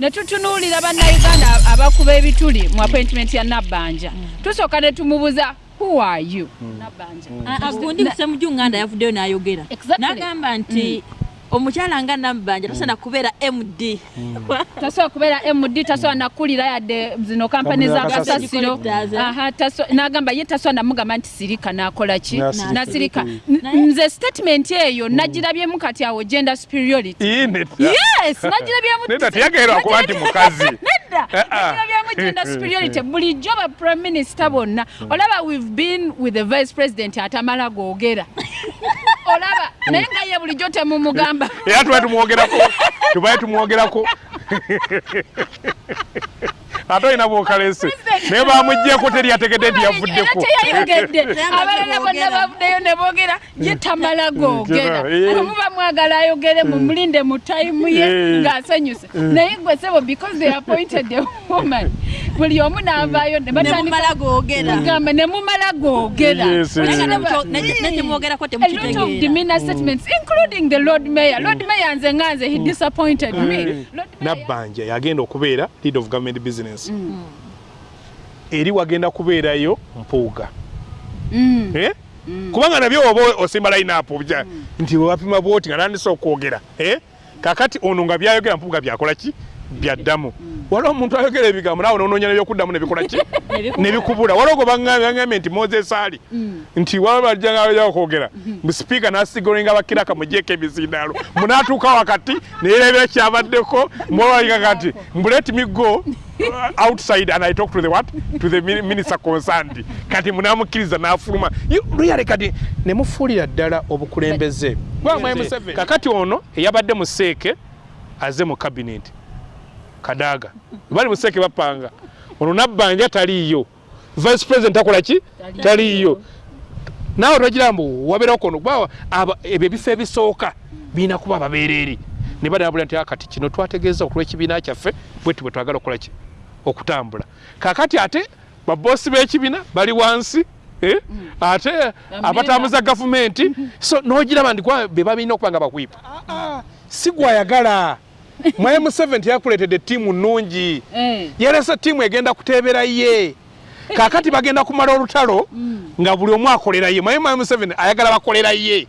ne tutunuulira bannayuganda abakuba ebituli mu appointment ya nabbanja. Tusooka ne tumubuza who are you? Nabbanja. Agundi kusemujunganda yavuddeyo n'ayogera. Exactly. n'agamba nti omukyala nga nabbanja tasaana kubeera md tasobola kubeera md tasobola nakulira yadde zino kampani za kasasiro. Kasasiro. Aha, taso- n'agamba ye tasobola namugamba nti sirika nakola ki? Nasirika. N- nze statement eyo nagirabyemu kati awo gender superiority. Yes nagirabyemu neta teyagerwa kuba nti mukazi. Nedda. Eh, nagirabyemu gender superiority. Bulijjo ba prime minister bonna olaba we've been with the vice president atamala googera olaba naye nga ye bulijjo temumugamba. Era tubaye tumwogerako tubaye tumwogerako ate olina bwokalese naye bamuggyeko teri yategedde nti yavuddeko. Abalala bonna bavuddeyo ne boogera ye tamala googera. Omuba mwagala ayogere mumulinde mu tayimu ye Eh. ng'asanyuse naye gwe sebo because they appointed a woman buli omu n'avaayo ne batandika nemumala googera. Kugamba ne mumala googera. Including the lord mayor. Lord mayor nze nga nze he disappointed me. Nabbanja yagenda okubeera lead of government business eri wagenda kubeerayo mpuuga. Mm. Eh? kubanga nabyo oba osimba line-up nti wapima bwoti nga nandisa okwogera. Eh? kakati ono nga byayogera mpuuga byakola ki? Byaddamu. Waliwo omuntu ayogera ebigambo naawe nononya nebyokuddamu nebikola ki? Nebikubula. Waliwo gwe baŋŋambye nti moses ali. Nti wabajjanga okwogera. Sipiika nasigolenga bakiraka mugyeko ebizindaalo munaatuuka wakati neyerebera kyabaddeko mwawalinga kati mbulet me go uh, outside and i talk to the what? To the min- minister concerned. Kati munamukkiriza n'afuluma. You- luyale kati? Nemufuulira ddala obukulembeze. Kakati ono eyabadde mu seeke aze mu cabinet. Kadaaga bali mu seeke bapanga ono nabbanja taliiyo. Vice president akola ki? Taliiyo. taliiyo. Naawe twagira mbu wabeerawo kono kuba aba- ebyo ebifo ebisooka birina kuba ababeereri. Ne badabula nti "Ah, kati kino twategeeza okulw'ekibiina kyaffe bwetu bwe twagala okukola ki okutambula. Kakati ate baboosi b'ekibiina bali wansi eh? ate abatambuza gavumenti. So n'ogiraba ndi kwa- be babirina okuba nga bakwipa. Si gwayagala. Mwaye museveni yakuleetedde ttiimu nnungi. Eh. yalese ttiimu egenda kuteebera ye. Kakati bagenda kumala olutalo nga buli omu akolera ye. Mwaye mwaye museveni ayagala bakolera ye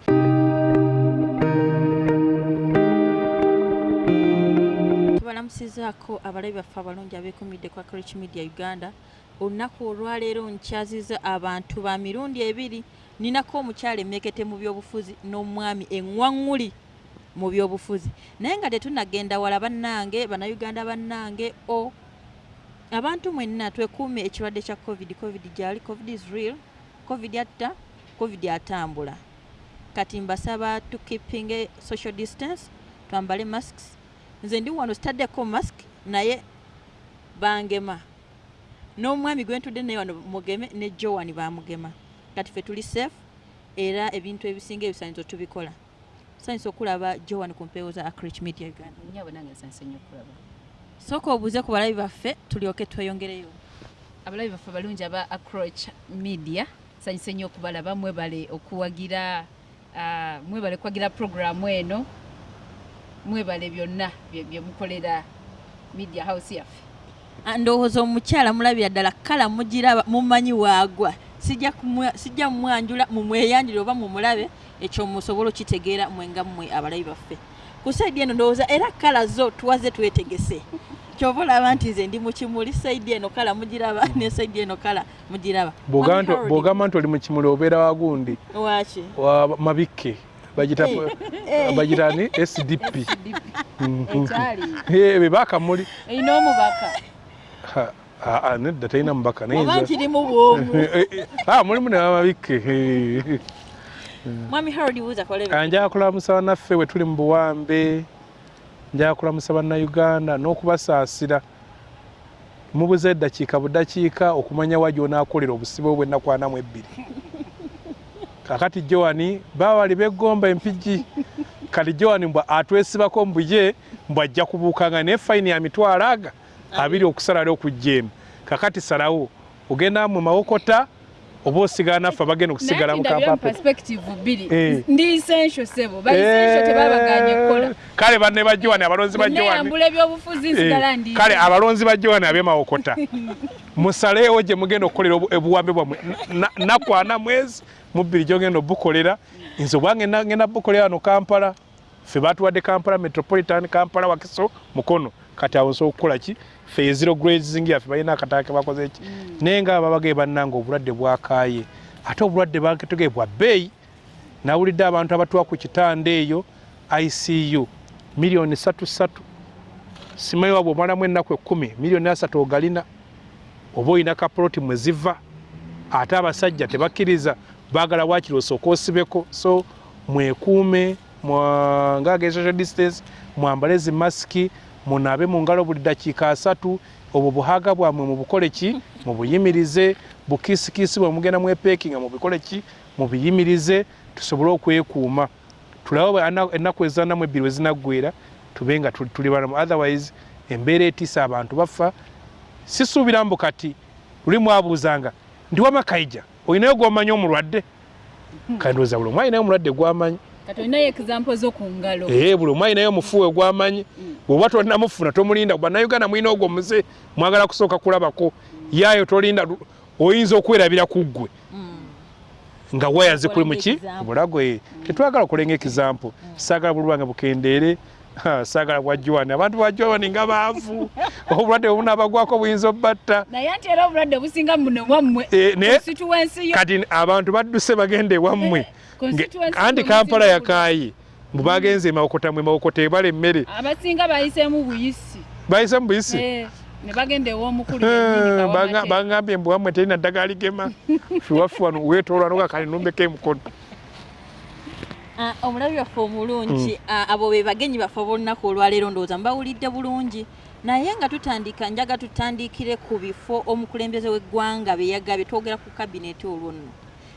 tubalamusizaako abalabi baffe abalungi abeekumidde kwa college media uganda olunaku olwaleero nkyaziza abantu ba mirundi ebiri ninako omukyala emekete mu byobufuzi n'omwami eŋŋwaŋŋuli mu byobufuzi. Naye nga tetunagenda wala bannange bannayuganda bannange o abantu mwenna twekuume ekirwadde kya covid covid gyali covid is real covid atta covid atambula kati mbasaba tukipinge social distance twambale masks nze ndi wano sitaddeko mask naye bangema. N'omwami gwe ntudde naye wano mugeme ne joan bamugema kati ffe tuli safe era ebintu ebisinga ebisaanyizo tubikola. Tusanyusa okulaba joan ku mpeewo za acrich media uganda. Sooka obuuze ku balabi baffe tulyoke tweyongereyo. Abalabi baffe abalungi aba acroach media sanyuse nnyo okubalaba mwebale okuwagira ah, mwebale kuwagira programu eno mwebale byonna bye bye mukolera media house yaffe. Ah, ndowooza omukyala mulabira ddala kala mugiraba mumanyi waagwa. Sijja mumwanjula mumweyanjire oba mumulabe ekyo musobola okitegeera mwenga mmwe abalabi baffe. Ku saidi eno ndowooza era kala zo tuwaze twetegese. Kyova olaba nti nze ndi mu kimuli saidi eno kala mugiraba ne saidi eno kala mugiraba. Bw'ogamba nti oli mu kimuli obeera wagundi. Waki wa mabikke bagita ni sdp Mhm. ekyali Eh, be bakamuli erina omubaka Ha, ah, nedda talina mubaka oba nza- nkirimu bwomu Eh, eh, eh, ah, mulimu ne bamabikke eh. mwami harold buuza kolebe Ah, njagala kulamusa bannaffe bwe tuli mu buwambe njagala kulamusa bannayuganda n'okubasaasira mubuze eddakiika buddakiika okumanya wa gy'onaakolera obusibe bwe ennaku ana mu ebbiri kakati joani baawali beggomba empigi. Kati joani mbw atwesibako mbuye mbw ajja kubuukanga naye fayini ya mitwalo aga abiri okusalala okujja emu. Kakati salawo ogenda mu mawokota oba osigala naffe abagenda okusigala mu kampala. perspective bbiri. Eh. kale banne ba Joan abalonzi ba nsigala ndi kale abalonzi ba Joan ab'emawokota musaleewo gye mugenda okukolera obu- obuwambe bwammwe. Na- nakwana mwezi mu bbiri gyogenda obukolera. Nze obwange ngenda bukolera wano kampala ffe batuwadde kampala metropolitan kampala wakiso mukono. Kati awo nsobola okukola ki? Ffe ezero grazing yaffe balina akataka ke bakoze ki? Naye nga babagaye bannanga obulwadde bwakaaye. Ate obulwadde baketegee bwa bbeeyi. Nawulidde abantu abatwa ku kitanda eyo icu miliyoni satu satu. Simanyi wabwe omalamu ennaku ekkumi miliyoni asatu ogalina. Oba olina kapoloti mwe ziva. Ate abasajja tebakkiriza baagala waakiri osooka osibeko. So mwekuume ngaaga social distance mwambale zi masiki munaabe mu ngalo buli dakiika asatu. Obwo buhaaga bwammwe mubukole ki? Mubuyimirize bukiisikiisi bwe mugenda mwepeekinga mubikole ki? Mubiyimirize tusobole okwekuuma. Tulabe ennaku ezanamu ebbiri we zinaggwera tube nga tuli- balamu otherwise embeera etiisa abantu bafa. Sisuubira mbu kati luli mwabuuzanga ndi wamakaija olinayo gwomanyi omulwadde? Kandooza buli omu alinayo omulwadde gwamanyi. Kati olinayo example z'oku ngalo. Ee buli omu alinayo omufuwe gwamanyi bwoba tonnamufuna tomulinda bannayuganda mulina ogwo muze mwagala kusooka kulabako. Yaayo tolinda oyinza okwerabira ku ggwe. Nga waya zikuli muki bulago ee tetwagala okulenga ekizampo saagala buli lwange bukendeere saagala bwajwani abantu bwajwani nga baavu. Obulwadde obunaabagwako buyinza obbatta. Naye ate era obulwadde businga muno wammwe Eh, kati abantu badduse bagenda ewammwe Eh, anti kampala yakaayi bwe bagenze emawokota mwe mawokota ebala emmere. Abasinga bayiseemu buyisi. Bayise mu buyisi? Eh, bangambye mbu wammwe terina ddagala ligema. Fiwaffe wano weetoolwa nogakali numbeko emukono Ah, omulabi waffe omulungi ah, abo be bagenyi baffe ab'olunaku olwaleero ndowooza mbawulidde bulungi. Naye nga tutandika njaga tutandikire ku bifo omukulembeze w'eggwanga be yagabye twogera ku kabineeti olwo nno.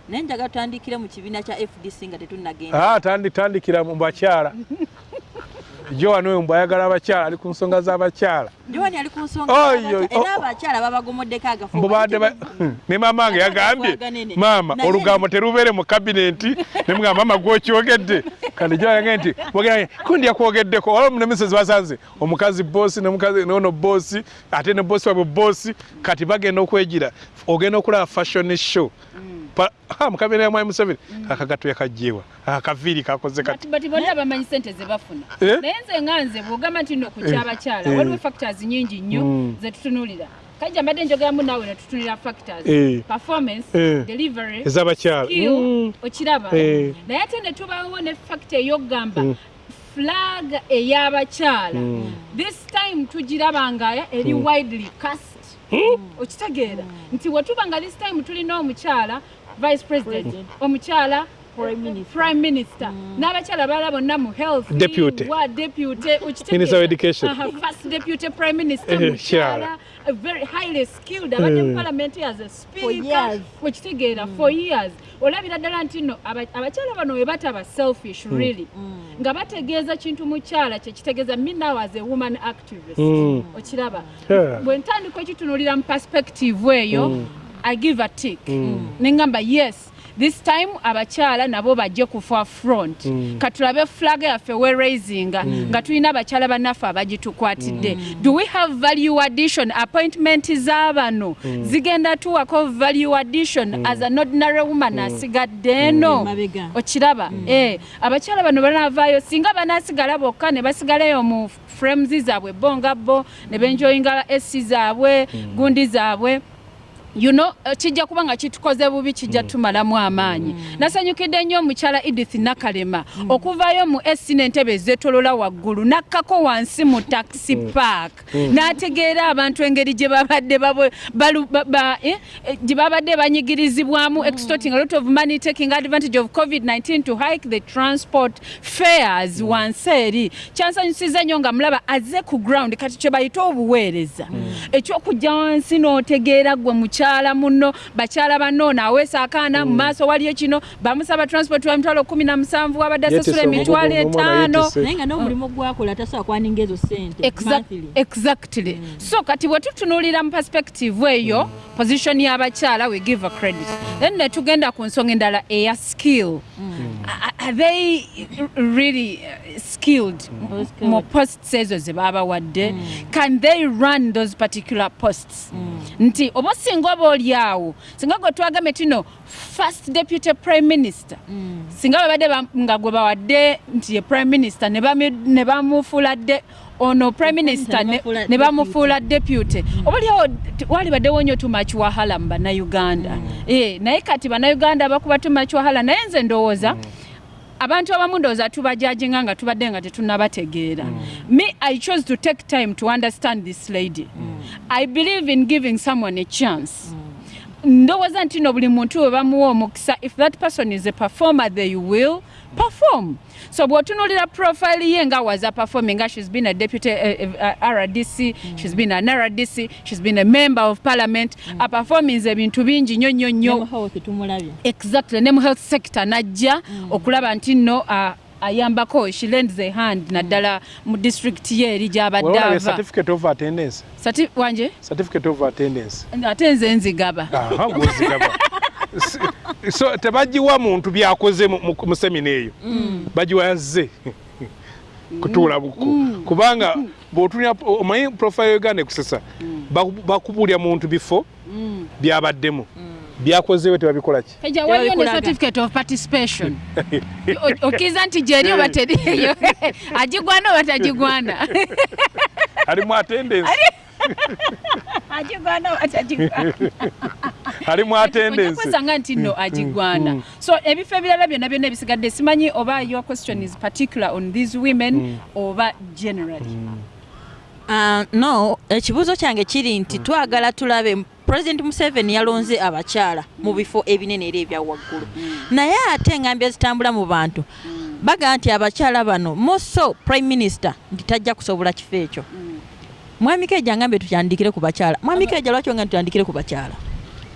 Naye njaga tutandikire mu kibiina kya fdc nga tetunnagenda. Ah, tandi- tandikira mu bakyala joan oyo mbw ayagala abakyala ali ku nsonga z'abakyala. Oh. ne maama nge yagambye maama olugambo terubeere mu kabineeti nemugamba maama gwokyogedde. Kandi joange nti kundi yakwogeddeko wala munemisezi basanze omukazi boosi nono boosi ate ne boosi wabwe boosi kati bagenda okwegira ogenda okulaba fashion show Pa- ha, mu kabineeti ya mwai museveni. Akagato yakajjeewa akaviiri kakoze kati bonna bamanyi sente ze bafuna. Eh? naye nze nga nze bw'ogamba nti nno ku Eh, kyabakyala eh. waliwo factors nyingi nnyo Mm. ze tutunulira. Kajja mbadde njogeramu naawe ne tutunulira factors. Eh. performance Eh. delivery ez'abakyala Mm. okiraba. Eh. naye ate ne tubaawo ne factor ey'okugamba flag ey'abakyala. This time tugirabanga eri widely cast. Okitegeera. Nti wetuba nga this time tulina omukyala vice president omukyala Prime Minister. minister n'abakyala balala bonna mu health Deputy. wa deputy. Minister of Education. First deputy prime minister Eh, mukyala a very highly skilled abadde mu parliament as a speaker years. okitegeera for years olabira ddala nti nno aba- abakyala bano we bataba selfish really nga bategeeza kintu mukyala kyekitegeeza me now as a woman activist Mm. okiraba Yeah. bwe ntandika ekitunulira mu perspective eyo i give a tick. Neŋŋamba yes this time abakyala nabo bajje ku forefront katulabe flag yaffe we raisinga nga tulina abakyala bannaffe abagitukwatidde do we have value addition? Appointment z'abano. Zigenda tuwako value addition as an ordinary woman asigadde eno. Mabega. okiraba eh abakyala bano banavaayo singa banasigala bokka ne basigalayo mu frames zaabwe bo nga bo ne benjoyinga esi zaabwe gundi zaabwe you know eh, kijja kuba nga kitukoze bubi kijja tumalamu amaanyi. Nasanyukidde nnyo omukyala edith nakalema. Okuvaayo mu esi n'entebe ezeetolola waggulu nakkako wansi mu taxi park. N'ategeera abantu engeri gye babadde eh, eh, gye babadde banyigirizibwamu extorting a lot of money taking advantage of covid-19 to hike the transport fares wansi eri. Kyansanyusiza nnyo nga mulaba azze ku ground kati kye bayita obuweereza. Ekyokujja wansi n'otegeera gwe mukyala mukyala muno bakyala banno naaweesa akaana mu maaso waliyo kino bamusaba transport wa mitwalo kumi na musanvu wabadde asasula emitwalo etaano. naye nga n'omulimu gwakola tasobola kwaninga ezo sente exactly. So kati bwe tutunuulira mu perspective eyo position y'abakyala we give a credit. Then ne tugenda ku nsonga endala eya skill. Are- they really skilled Skilled. mu posts ezo ze babawadde can they run those particular posts? Nti oba singa oba oli awo. Singa gwe twagambye tino first deputy prime minister. Singa babadde ba- nga gwe bawadde nti ye prime minister ne bamufuula dde ono prime minister ne- bamufuula deputy. obalyawo wali baddewo nnyo much wahala mu bannayuganda. Eh, naye kati bannayuganda bakuba much wahala naye nze ndowooza abantu abamu ndowooza tubajajinga nga tubadde nga tetunabategeera me i chose to take time to understand this lady. I believe in giving someone a chance. Ndowooza nti no buli muntu we bamuwa omukisa if that person is a performer they will perform. So bw'otunuulira profile ye nga was a performing nga she's been a deputy uh, uh, rdc she's been an rdc she's been a member of parliament aperformings ebintu bingi nnyo nnyo nnyo Nemo Health tumulabye. Exactly ne mu health sector najja okulaba nti nno uh, ayambako she lends a hand naddala mu district ye eri gy'abadde Olabye ava. certificate of attendance. Sati- wanje? Certificate of attendance. Ate nze nzigaba. Aha, gwozigaba. S- so tebagiwa muntu byakoze mu- semina eyo. Bagiwa yazze kutuula buku. Kubanga bw'otunya omanyi profile uganda ekusesa baku- bakubulya muntu bifo byabaddemu. Byakozeewe tebabikola ki? Eja waliyo ne certificate of participation. Okkiriza nti gyeri oba teriyo agigwana oba tagigwana ali mu attendance agigwana oba tagigwana ali mu ojja attendance. kwesanga nti nno agigwana so ebifo ebirala byonna byonna ebisigadde simanyi oba your question is particular on these women oba generally? Ah, no ekibuuzo kyange kiri nti twagala tulabe president museveni yalonze abakyala mu bifo ebinene era ebya waggulu. Naye ate engambya zitambula mu bantu bagaa nti abakyala bano moso prime minister nti tajja kusobola kifo ekyo mwami keja ngambye tukyandikire ku bakyala. Mwami keja lwaki nga tutandikire ku bakyala?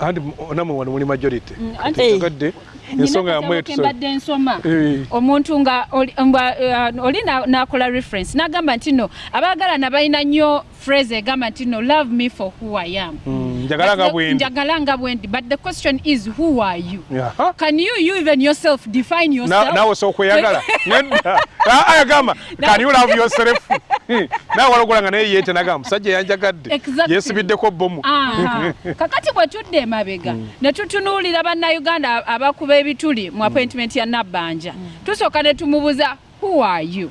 Andi namwe wano muli majority. Anti- Eh. gadde ensonga yamwe Nyina mbadde nsoma. Eh. omuntu nga oli nga, uh, oli na- n'akola reference n'agamba nti no abaagalana balina nnyo phrase egamba nti no love me for who i am. Njagala nga But the- bwendi. Njagala nga bwendi but the question is who are you? Aha. can you you even yourself define yourself? naawe sokweyagala nedda Ah, ayagamba can you love yourself? Naawe walogola nga naye yeete nagamba musajja yanjagadde Exactly. yeesibiddeko bomu Aha. kakati bwe tudde emabega ne tutunuulira bannayuganda abakuba ebituli mu appointment ya nabbanja. Tusooka ne tumubuuza who are you?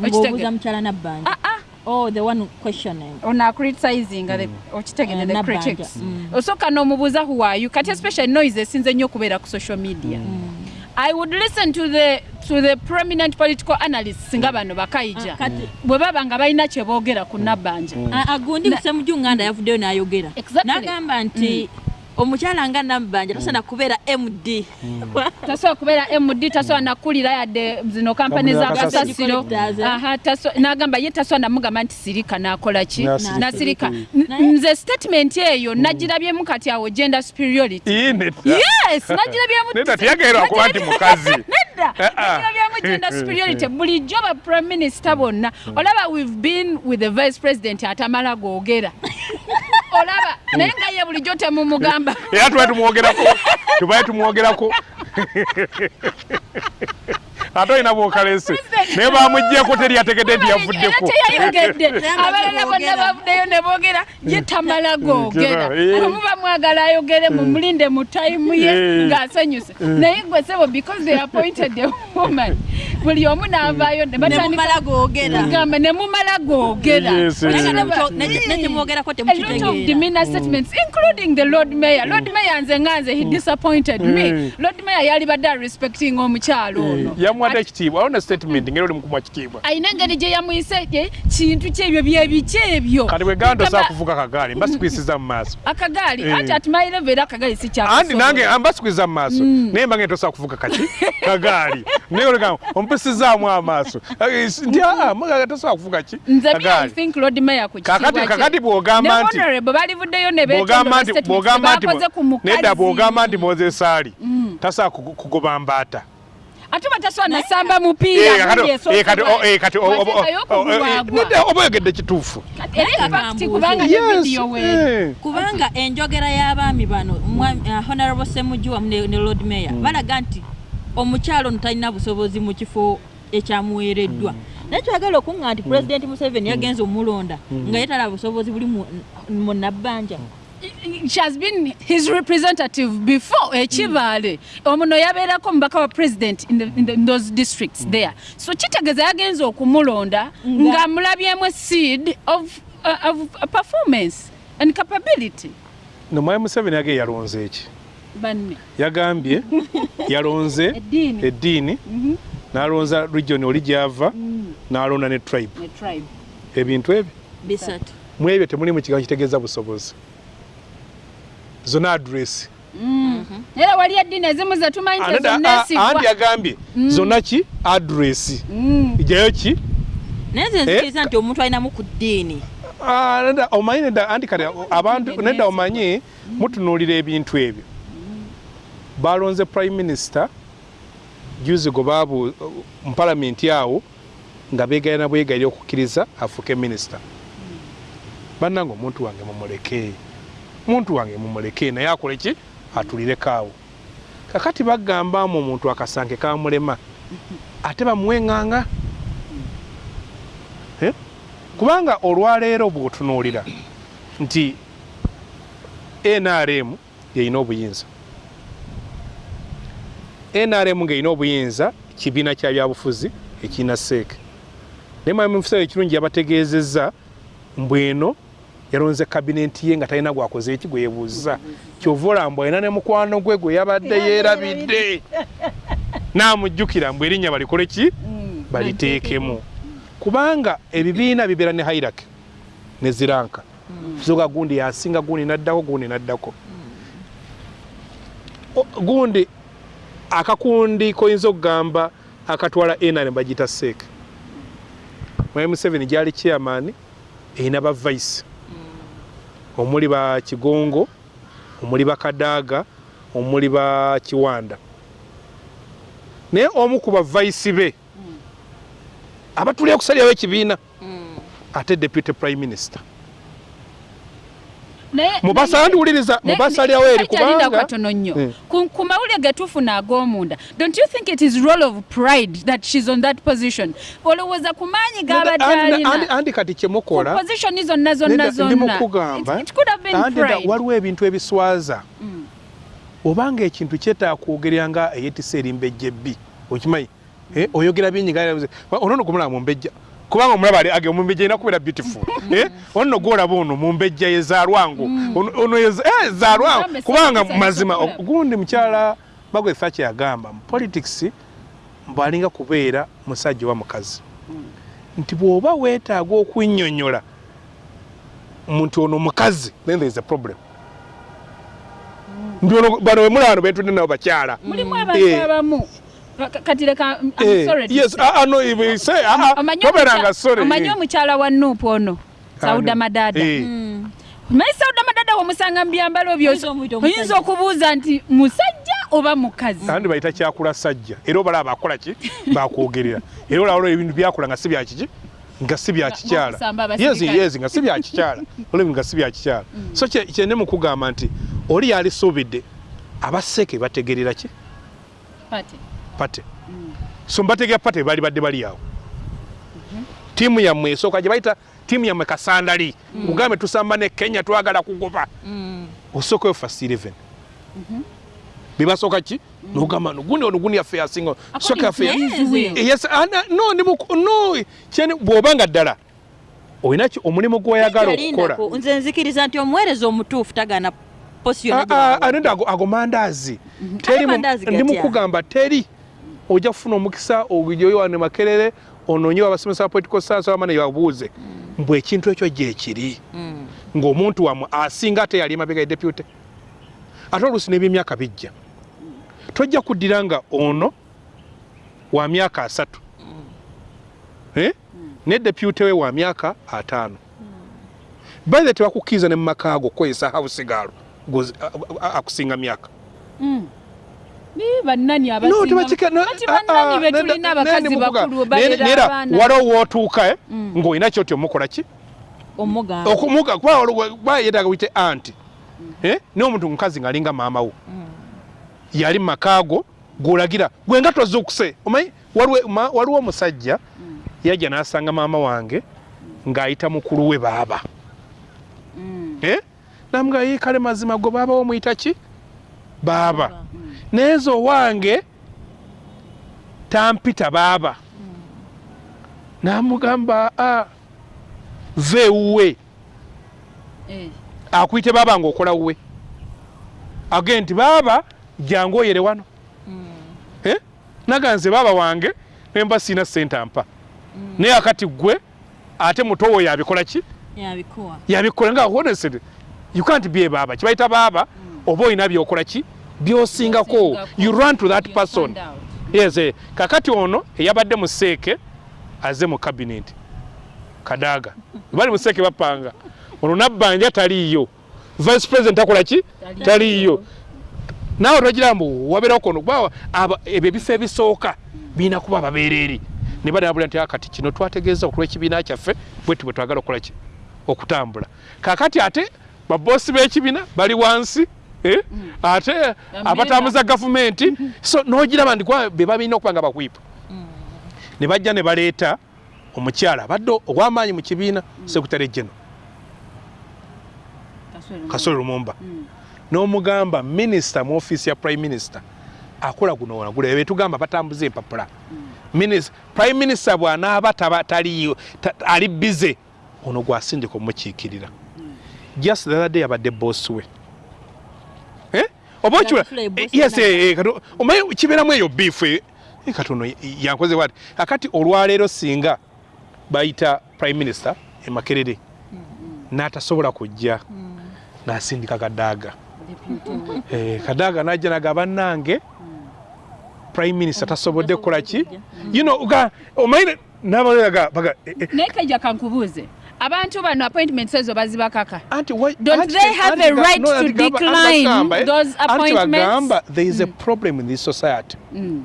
Ng'obuuza mukyala nabbanja. Ah, ah. Oh the one questioning. Ono criticizing the okitegede Eh, the Nabbanja. critics. Mm. osooka n'omubuuza who are you? Kati especially noise esinze nnyo okubeera ku social media. I would listen to the to the prominent political analysts nga bano bakayija Ah, kati- bwe baba nga balina kye boogera ku nabbanja Ah, ah, gundi musemujju nganda yavuddeyo n'ayogera. Exactly. n'agamba nti omukyala nga nabbanja tasaana kubeera md tasobola kubeera md tasobola nakulira yadde zino kampani Kampani za zakasasiro kasasiro. Aha, taso- n'agamba ye tasobola namugamba nti sirika nakola ki? Nasirika. N- nze statement eyo nagirabyemu kati awo gender superiority. Yes nagirabyemu nedda teyagerwa kuba nti mukazi. Nedda. Eh, ah. gender superiority. Bulijjo ba prime minister bonna olaba we've been with the vice president atamala googera olaba naye nga ye bulijjo temumugamba. Era tubaye tumwogerako tubaye tumwogerako ate olina bwokalese. Naye bamuggyeko teri yategedde nti yavuddeko abalala bonna bavuddeyo ne boogera ye tamala googera. Omuba mwagala ayogere mumulinde mu tayimu ye ng'asanyuse. Naye gwe sebo because they appointed a woman buli omu n'avaayo ne batandika nemumala googera. Gamba ne mumala googera. Yes, yes. Naye nga Olaba- nemuto- ne- ne temwogerako a lot of temukitegeera demeanor statements including the lord mayor. Lord mayor nze nga nze he disappointed me. Mm. lord mayor yali badde respecting omukyalo ono bamwata ekitiibwa alona statement ngeri oli mukumwa kitiibwa ayina engeri gye yamuyise kintu kyebyo byebiki ebyo. Kati bwe ganda Kama- osaa kuvuga kagaali mbasikwisiza mu maaso. Akagaali Eh. anti ati mayirevu era akagaali si andi nange kyakusobola mbasikwisiza mu maaso. Naye mba ngeri tosobola kuvuga kaki kagaali. Naye oleka ompisizaamu amaaso. Eh, nti aa mugaga tosobola kuvuga ki? Kakati- bw'ogamba Ne nti- nedda bw'ogamba nti moses ali tasobola kugoba mbaata ate batasobola nasamba Eh, mupiira kati- eh, kati- eh, eh, nedda oba oyogedde kituufu. Kubanga eh. kubanga enjogera y'abaami bano uh, honorable semuju wamu ne, lord mayor balaga nti omukyalo ono talina busobozi mu kifo ekyamuweereddwa. Naye kyagala okuŋŋa nti pulezidenti museveni yagenza omulonda nga yetala busobozi buli mu nabbanja she has been his representative before ekibaale omuno yabeerako omubaka wa president in, the, in, the, in those districts there. So kitegeeza yagenza okumulonda Nga- ng'amulabyemu seed of, uh, of performance and capability. Nomwaye museveni yage yalonze eki banne. Yagambye yalonze Eddiini. eddiini n'alonza region oli gyava n'alonda ne tribe. Ebintu ebyo? Mu ebyo temulimu kigambo kitegeeza busobozi zona adresi era wali eddiini ezimu ze tumanyi nti ezo andi neesigwa yagambye zonna ki? Adresi jayo ki? Naye nze nzikiriza nti omuntu alinamu ku ddiini. Ah, nedda omanyi nedda andi kati abantu nedda omanyi mutunuulira ebintu ebyo. Balonze prime minister juzi gwe baabu mu palamenti awo nga beegalina bwegalira okukkiriza afuuke minisita bannange omuntu wange mumuleke muntu wange mumuleke naye akole ki? Atulireko awo kakati bagambamu omuntu akasanke kamulema ate bamuweŋŋanga Eh? kubanga olwaleero bw'otunuulira nti nrm yeyina obuyinza. Nrm ng'erina obuyinza kibiina kya byabufuzi ekirina seeke naye mwami mukiseera ekirungi yabategeezezza mbweno yalonze kabinenti ye nga talina gwakoze eki gwe yebuuziza kyova olamba alina ne mukwano gwe gwe yabadde yeerabidde n'amujjukira mbw erinnya balikole ki? Baliteekemu. kubanga ebibiina bibeera ne hairaki ne ziranka. Soga gundi yasinga gundi naddako gundi naddako. Gundi akakundi koyinza okugamba akatwala nrm bagiyita seeke mwami museveni gyali chairman erina ba vice omuli ba kigongo omuli ba kadaaga omuli ba kiwanda. Naye omu ku ba vice be abatulira okusalirawo ekibiina ate deputy prime minister Mubasa ndiwuliriza naye- mubasalirawo eri Kyalinda kubanga katono nnyo. Eh. ku ku mawulire getufuna ag'omunda don't you think it is role of pride that she's on that position? Olowooza ku maanyi g'abadde Andi- andi- alina. andi kati ku kyemukola position zonna zonna. Nedda, ndi mukugamba It- could have been andi da- pride. waliwo ebintu ebiswaza. Obanga ekintu kyetaaga kwogerera nga eyetisa erimba ejjebbi okimanyi? Eh, oyogera bingi nga onono gumulaba mumbejja kubanga omulaba ali age mumbejja erina kubeera beautiful Eh, ono gwolaba ono mumbejja yezaalwangu Ono- ono eh, zaalwangu. Kubanga mazima gundi mukyala bagwe fachi yagamba mu politics mbwalinga kubeera musajja oba mukazi. Nti bw'oba weetaaga okunnyonnyola nti ono mukazi then there is a problem. Nti ono bano bemulaba no betudde nabo bakyala. Mulimu abantu Eh. abamu kati leka I'm Eh, sorry yes ah, no, ibe- say, ah, ah, omukya- sorry, omanyi eh. omukyala wa nuupu ono sauda madada. Eh. naye sauda madada womusanga mu byambalo byo Oyinza omuyita omusajja. oyinza okubuuza nti musajja oba mukazi? Andi bayita kyakula sajja. Era obalaba bakola ki? Bakwogerera. Era olawolo ebintu byakola nga si byakiki nga si bya kikyala. yezi yezi nga si bya kikyala. Olabintu nga si bya kikyala. So kye- kyenne mukugamba nti oli yali suubidde abaseeke bategerera ki? Pati. Pate. So mbategera pate bali badde bali awo. Tiimu yammwe esooka gye bayita tiimu yammwe kasandali. Kugambe tusamba ne kenya twagala kugoba. Osookayo fast 11 bebasooka ki? Nogamba nogundi ono gundi yaffe yasinga sooka yaffe ya- you. yes ana- no ndi muku- no kyeni bw'obanga ddala olina ki omulimu gw'oyagala okukola? nze nzikiriza nti omuweereza omutuufu tagana Ah, ah, anenda ago ago mandaazi. Teri mu- mandaazi ndi gatya? mukugamba teri ojja kufuna omukisa ogijoyowane makerere onoonye abasomesa ba political science abamane yabuuze mbw ekintu ekyo gyekiri Mm. ng'omuntu wamwe asinga ate yali emabega depute. Ate oluusi n'ebyemyaka bijja. Tojja kuddira nga ono wa myaka asatu. Eh? ne depute we wa myaka ataano. Baithe tebakukkiriza ne mu maka go kukozesa hausigaalo akusinga myaka waliwo wootuuka eh, Mm. ng'olina kyoti omukola ki? Kuba yeetaaga wite anti Eh, n'omuntu mukazi ng'alinga maama wo. Yali makaago gwolagira gwe nga tozuukuse omanyi waliwo omusajja yajja n'asanga maama wange ng'ayita mukulu we baaba. Mm. Eh? namuga yi kale mazima go baaba womuyita ki? Baaba naye nze owange tampita baaba. Namugamba a ve ewuwe Eh. akuyite baaba ngaokola wuwe. Agee nti baaba jangu oyere wano. Eh? naga nze baaba wange nemba siina sente ampa. Naye akati gwe ate muto wo yabikola ki? Yabikola nga honestly you can't be baaba. Kibayita baaba oba olina byokola ki byosingako. You run to that person. yes eh. kakati ono eyabadde mu seeke aze mu cabinet. Kadaaga bali mu seeke bapanga ono nabbanja taliiyo. Vice president akola ki? Taliiyo. naawe togira mbu wabeerawo kono kuba ebyo ebifo ebisooka birina kuba babeereeri ne badabula nti akati kino twategeeza okulw'ekibiina kyaffe bwetu bwe twagala okukola ki? Okutambula. Kakati ate baboosi b'ekibiina bali wansi? Ate abatambuza gavumenti so n'ogiraba kuba be babalina okuba nga bakwipa ne bajja ne baleeta omukyala abadde ow'amaanyi mu kibiina sekutale geno Kaswero. kasole lumumba. Mm. n'omugamba minisita mu ofiisi ya prime minister akola guno wonagula betugamba batambuza empapula. Prime minister bw'anaaba taliyo ta- ali bize ono gwasindika omukiikirira. Just the other day yabadde bosi we. Eh? Oba okiwa Yafula ye boss yes eh, eh, omanyi kibeeramu eyo biifu eh, eh, kati ono yankoze wati akati olwaleero singa bayita prime minister emakerere n'atasobola kujja n'asindika kadaaga. Eh, kadaaga najja naga bannange prime minister tasobodde kukola ki? You know ga omanyi eh, eh, naye kajja kankubuuze abantu bano appointments ezo bazibakaka Don't they have a right to decline eh, those appointments? there is a problem in this society. Mm.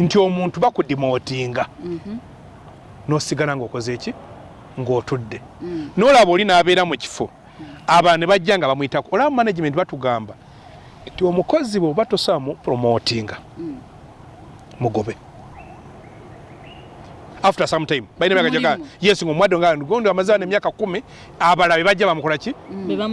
nti omuntu bakudimotinga n'osigala ng'okoze eki? Ng'otudde. N'olaba oli n'abeera mu kifo. Abantu ne bajja nga bamuyitako. Olaba management batugamba nti omukozi bweoba tosobola mu promotinga mugobe after some time. Balina byagajaga Mulimu. yes ngaomwadde nga gondi amaze wano emyaka kumi abalala be bajja bamukola ki?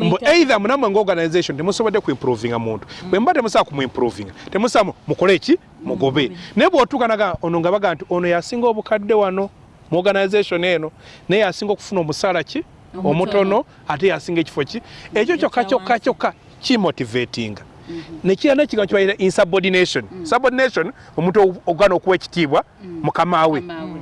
Mbu either munamwe ngaorganization temusobodde kuimprovinga muntu. Bwe muba temusobola kumuimprovinga temusobola mu- mukole eki mugobe. Naye bw'otuuka naga ono nga baga nti ono yasinga obukadde wano mu organization eno naye yasinga okufuna omusaala ki? Omutono. ate yasinga ekifo ki? Ekyo kyokka kyokka kyokka kimotivatinga. Nekira nekigambo kibayita insubordination. Subordination omuntu ogana okuwa ekitiibwa mukama we. Kamaawe.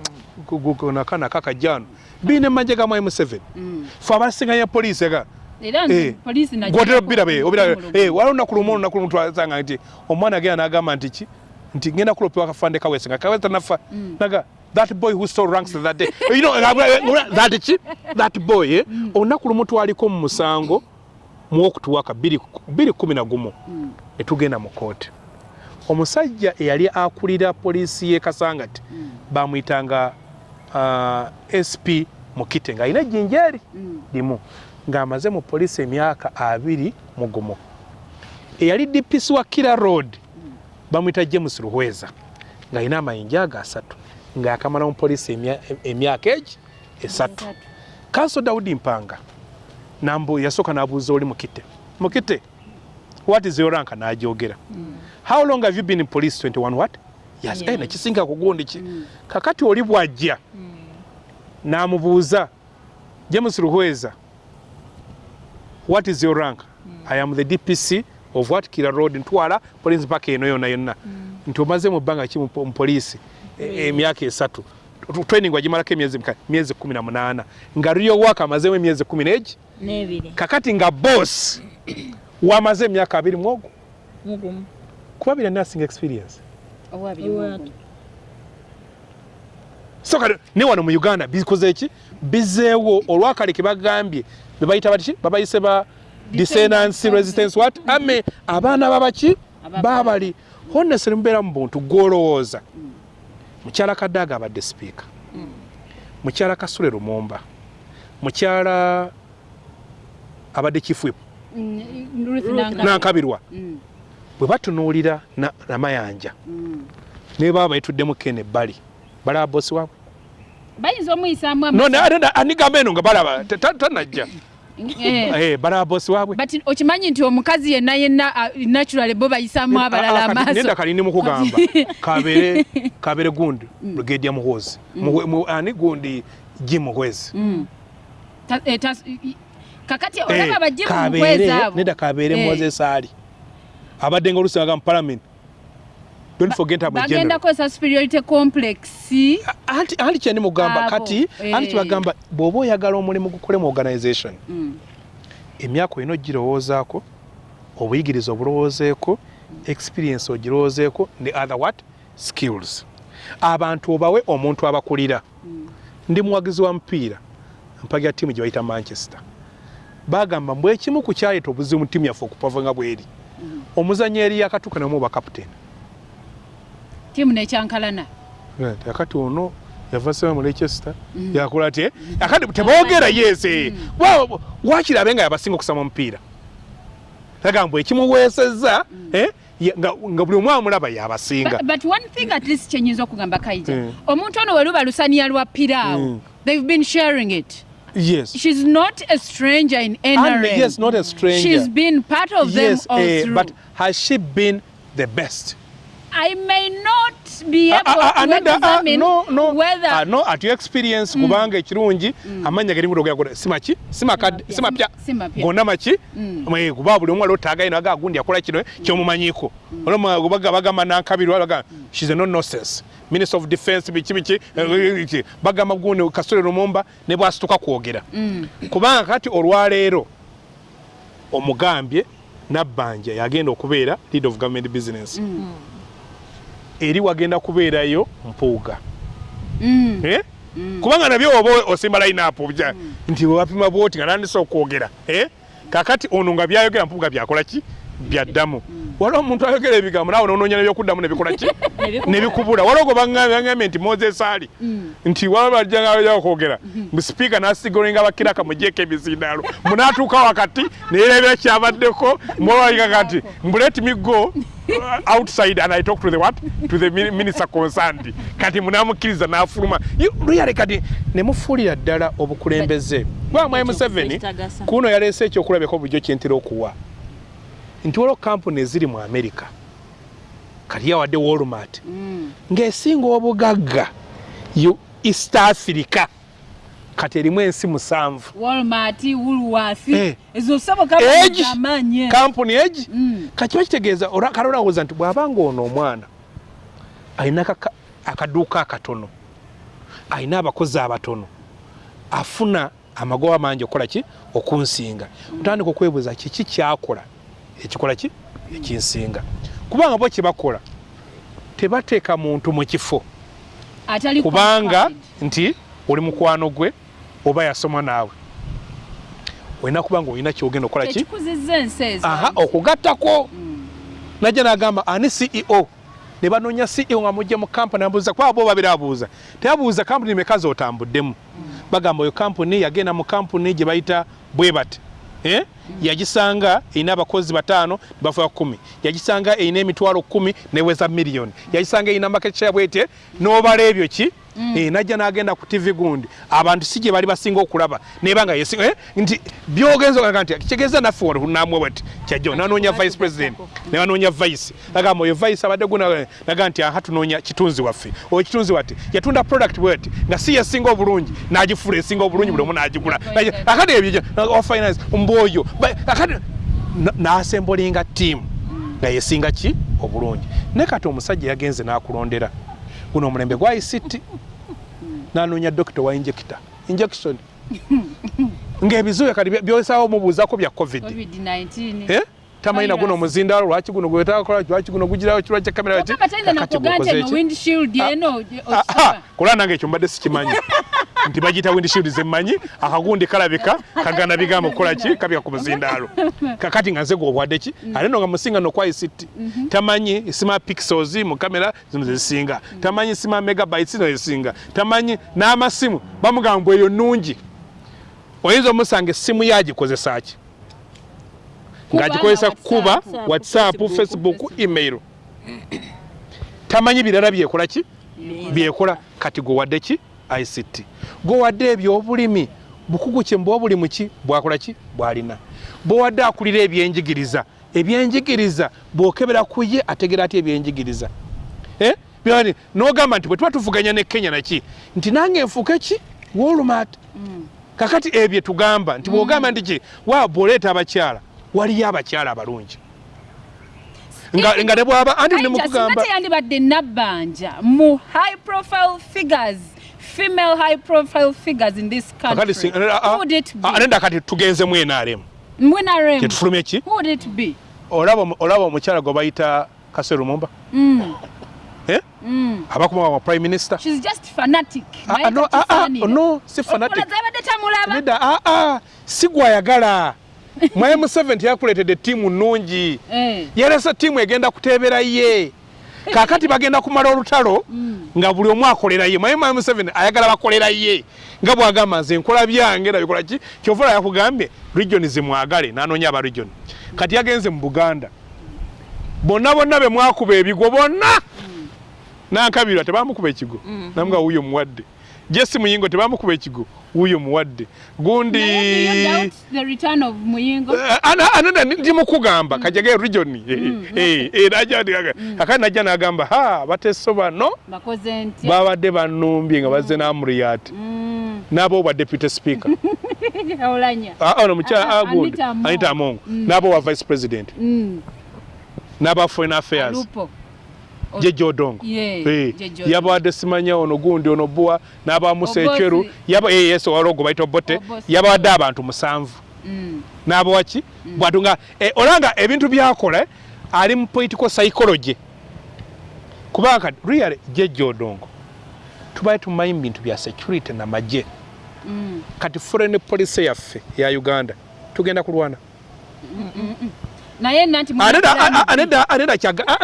Nakana kakajano biine manje ga mwai museveni. Mm. fe abasinganya poliisi ga era Eh, nti poliisi najja gwotera ku- birabe kumulungu. waliwo olunaku lumu olunaku lumu twasanga nti omwana agenda n'agamba nti ki? Nti ngenda kulopewa akafande kawese nga kawese tanafa. Naga that boy who stole ranks that day. You know that ki? That boy eh? olunaku lumu twaliko mu musango muwokutuwaka bbiri kumi na gumu. Ne tugenda mu kooti omusajja eyali akulira poliisi y'e kasangati bamuyitanga uh, sp mukite ng'alina ejjinja eri Mm. limu ng'amaze mu poliisi emyaka abiri mu gumu. Eyali dpc wa kira road bamuyita james ruhweza ng'alina amayinja ago asatu ng'akamala mu poliisi emya- emyaka egi esatu. Kanso dawudi mpanga nambu yasooka n'abuuza oli mukite mukite what is your rank? N'ajogera how long have you been in police 21 what nekisinga kugundi ki? Kakati oli bw'ajja n'amubuuza james ruhweza what is your rank? I am the dpc of what kira road ntwala police paka eno yonna yonna. Nti omaze mu bbanga ki mu po- mu poliisi? E- emyaka esatu. Tu- training wagimalako emyezi mika- myezi kumi na munaana. Nga rio waka amazemu emyezi kumi n'egi? N'ebiri. Kakati nga boss wamaze emyaka abiri mwogo mugumu. Kuba bira nursing experience. So kati ne wano mu uganda bikoze ki? Bizeewo olwakale ke bagambye bebayita batiki babayise ba descendance resistance what? Ame abaana babaki babali honestly mubeera mu buntu gwolowooza. Mukyala kadaaga abadde sipiika mukyala kasule lumumba. Mukyala abadde whip. Mm, nankabirwa. Mm, bwe batunuulira na- namayanja mm. ne baba bayituddemu kene ebbali. Balaba bosi waabwe? Bayinza omuyisaamu anigamba eno nga balaba ta- ta- tanajja. Eh, Eh, balaba bosi waabwe? But okimanyi nti omukazi yenna yenna uh, natural bo bayisaamu abalala Ah, kati amaaso. nenda kali nimukugamba kabere kabere gundi brigadier muhoozi. Muhwe- mu- ani gundi jim muhwezi Mm. Eh, kakati Eh, olaba abajimu Kabere, mukwezi abo? neda kabere Eh. moses ali abadde nga olusi mu parliament. Don't forget about bagenda general kozesa superiority complex. Anti anti kyeni mugamba Abo, kati eh. anti kibagamba bw'oba oyagala omulimu gukole mu organization Mm. emyaka olina ogirowoozaako obuyigiriza obulowoozeeko experience ogirowoozeeko ne other what? Skills. Abantu obawe omuntu abakulira. Ndi muwagizi wa mupiira mpagira ttiimu gye bayita manchester. Bagamba mbw ekimu ku kyaleeta obuzibu mu ttiimu yaffe okupava nga bweri omuzanyo eri yakatuuka namu oba kapiteeni tiimu nekyankalana. Akati ono yava sema mu leicester yakola te akati teboogera yese Wa- wakirabe nga yabasinga okusama omupiira? Agamba ekimuweesezza eh, nga buli omu amulaba yabasinga. But, one thing at least kyenyinza okugamba kaija Mm. omuntu ono weluba lusaniya lwa piraawo Mm. they've been sharing it yes. She's not a stranger in And NRM yes not a stranger. She's been part of them yes all eh, through. but has she been the best? I may not be able Ah, ah, ah, to another- ah, examine no, no. whether Ah, no at your experience kubanga ekirungi amanya gari mudoga simaki simaka simapya. Simapya. gonna maki? Mm. mwe kuba buli omwe alotaga ino aga gundi akola kino kyomumanyiko. Oloma kubaga bagamba nankabirwa baga she's a no nonsense minister of defense biki biki eh, iki. bagamba gundi kasole lumumba ne bwasituka kwogera Mm. kubanga kati olwaleero omugambye nabbanja yagenda okubeera lead of government business eri wagenda kubeerayo mpuuga Mm. Eh? kubanga nabyo oba osimba lineup bya nti wapima bwoti nga nandisa okwogera eh? kakati ono nga byayogera mpuuga byakola ki byaddamu waliwo omuntu ayogera ebigambo naawe nononya nebyokuddamu nebikola ki? Nebikubula. Waliwo gwe baŋŋambye nti moses ali. Nti waba bajjanga okwogera. Sipiika nasigolenga bakiraka mugyeko ebizindaalo munaatuuka wakati neyerebera kyabaddeko mwewalika kati mbuleti migo outside and i talk to the what? To the min- minister concerned. Kati munamukkiriza n'afuluma. Luyale kati nemufuulira ddala obukulembeze. Museveni Ekitagasa. kuno yaleese ekyokulabeko bulijjo kyentera okuwa nti waliwo kampuni eziri mu america kati yawadde walmart. Mm. ng'esinga obugagga east africa kati erimu ensi musanvu. Eh. kampuni egi Mm. kakiba kitegeeza olwa- kale olowooza nti bw'abanga ono omwana alina akaduuka akatono alina abakozi abatono afuna amagoba mangi okukola ki? Okunsinga. Otandika okwebuuza kiki kyakola ekikola ki? Ekinsinga. Kubanga bo kyebakola tebateeka muntu mu kifo. Kubanga nti oli mukwano gwe oba yasoma naawe. Olina kuba nga olina kyogenda okukola ki? Aha okugattako. Mm. najja nagamba ani ceo ne banoonya ceo nga mujja mu kampani abuuza kuba bo babiri abuuza? Tebabuuza kampuni meka zotambuddemu bagamba oyo kampuni yagenda mu kampuni gye bayita bwe bati? Yagisanga erina abakozi bataano bafuya kumi. Yagisanga erina emitwalo kumi neweza miliyoni yagisanga erina maketya bwete. N'obala ebyo ki? Eh, najja n'agenda ku tv gundi. Abantu si gye bali basinga okulaba. Nebanga yesinga eh, nti byogenza ogaga nti kitegeeza naffe wano namwe bati kyajjo nanoonya vice president. ne banoonya vice. Agamba oyo vice abadde guna naga nti aha tunoonya kitunzi waffe. Oyo kitunzi wati yatunda product bweti. Nga si yesinga obulungi n'agifula esinga obulungi buli omu n'agigula. Akati ebyo wa finance mbwoyo akati na- n'asembolinga tiimu nga yesinga ki? Obulungi. Ne kati omusajja yagenze n'akulondera guno omulembe gwa ict nanoonya dokita wa injekita injection. Ng'ebizuuya kati byosaawo omubuuzako bya covid. Covid-19 Eh? Tamanyi naguno Virus. omuzindaalo lwaki guno gwetakola lwaki guno gugirawo kirwa kya kamera tayinza kakati nakuga nti gwokoze eno ki? windshield eno Ah, osaba. ah, kulaba nange ekyo mbadde sikimanyi. Nti bagiyita windshield zemmanyi akagundi kalabika kagana bigambo kukola ki? Kabika ku muzindaalo kakati nga nze gwobwadde ki? Ate no nga musinga no kwa ict tamanyi sima pixels mu kamera zino zezisinga tamanyi sima megabytes zino zezisinga tamanyi n'amasimu bamugamba eyo nungi oyinza omusanga essimu yagikozesa ki ng'agikozesa kuba WhatsApp, Facebook, email. Tamanyi birala byekola ki? Byekola. Kati gwewadde ki? Ict gwewadde ebyobulimi bukugu kye mbuwa buli muki bwakola ki? Bwalina. Bwewadde akulira ebyenjigiriza ebyenjigiriza bwokebera ku ye ategera ati ebyenjigiriza? Eh? Byani, n'ogamba nti bwe tuba tuvuganya ne kenya naki nti nange nfuuke ki? Wolumat kakati ebyo tugamba. Nti bwogamba nti ki wa bw'oleeta abakyala waliyo abakyala abalungi. Nga nga ne bwaba anti ne mukugamba teyandibadde nabbanja mu high profile figures female high profile figures in this country would it be? nenda kati tugenze mu NRM mwenarem kyetufulumye ki? would it be? Olaba olaba omukyala gwe bayita kaseru mumba? Mm, Eh? mm. abakumawa wa prime minister? She's just fanatic. Ah, no, ah, ah, no si fanatic. Nedda ah, ah, si mwaye museveni yakuleetedde ttiimu nnungi. Eh, yalesa ttiimu egenda kuteebera ye. Kakati bagenda kumala olutalo nga buli omu akolera ye. Mwaye museveni ayagala bakolera ye. Nga bwagamba nze nkola byange nabikola ki? Kyovula yakugambye region zimwagale nanoonya aba region. Kati yagenze mu buganda. Bonna bonna be mwakuba ebigo bonna! Nankabirwa tebamukuba ekigo. Namuga wuuyo muwadde jesi muyingo tebamukuba ekigo wuuyo muwadde. Gundi do you doubt the return of muyingo. Eh, ana- anana ndi mukugamba kajage region akati najja nagamba ha bateso bano babadde banumbye nga bazze namuriyati Mm, nabo bwa deputy speaker. Ah, ono mukyala Ah, ah, agund Anita Among. anita amongo. Nabo wa vice president. Mm, naba foreign affairs. Lupo jeje odongo. Yabadde simanya ono gundi ono bua nabamusa ekyeru eh, yes ologo bayita obote. Yabadde abantu musanvu. Mm, n'abawaki bwatu nga eh, olanga ebintu byakola ali mu political psychology. Kubanga really jeje odongo tubaye tumanyi mu bintu bya security namagye mm. kati foreign policy yaffe ya uganda tugenda kulwana naye nanti aneda aneda kyaga ah,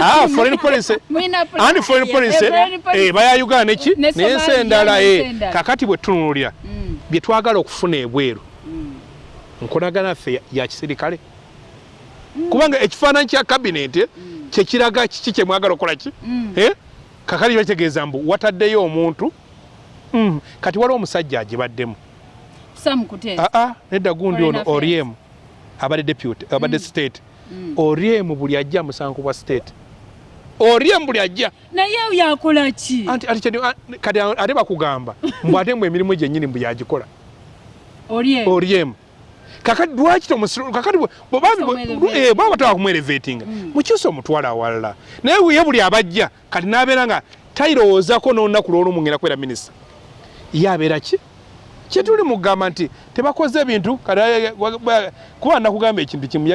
ah, foreign policy. Andi foreign policy Eh, baya uganda neki Ne Somalia, nensi endala n'ensi eh, kakati bwe tunulira bye twagala okufuna ebweru. Nkolagana yaffe ya- ya kisirikale. Kubanga ekifaananyi kya kabineti kyekiraga kiki kyemwagala okukola ki Eh? kakati bategeeza mbu wataddeyo omuntu Mm, kati waliwo omusajja agibaddemu. Nedda gundi ono Affairs. Oriemu abadde deputy abadde state. Oriemu buli ajja musango bwa state. Oriemu buli ajja. Naye yakola ki? Anti ati a- kati ate bakugamba mbw ate mbu emirimu gyennyini mbu yagikola. Olie oriemu kakati lwaki tomusiru kakati bambi- Omuelevating. eh, bwaba bataka kumwelevatinga mukyusa omutwala awalala. Naye ye buli abajja kati nabeera nga tayirowoozako n'olunaku lw'olumu ngenda kubeera minisita. Ye abeera ki kyetuli mugamba nti tebakoze ebintu kuba nakugamba ekintu kimu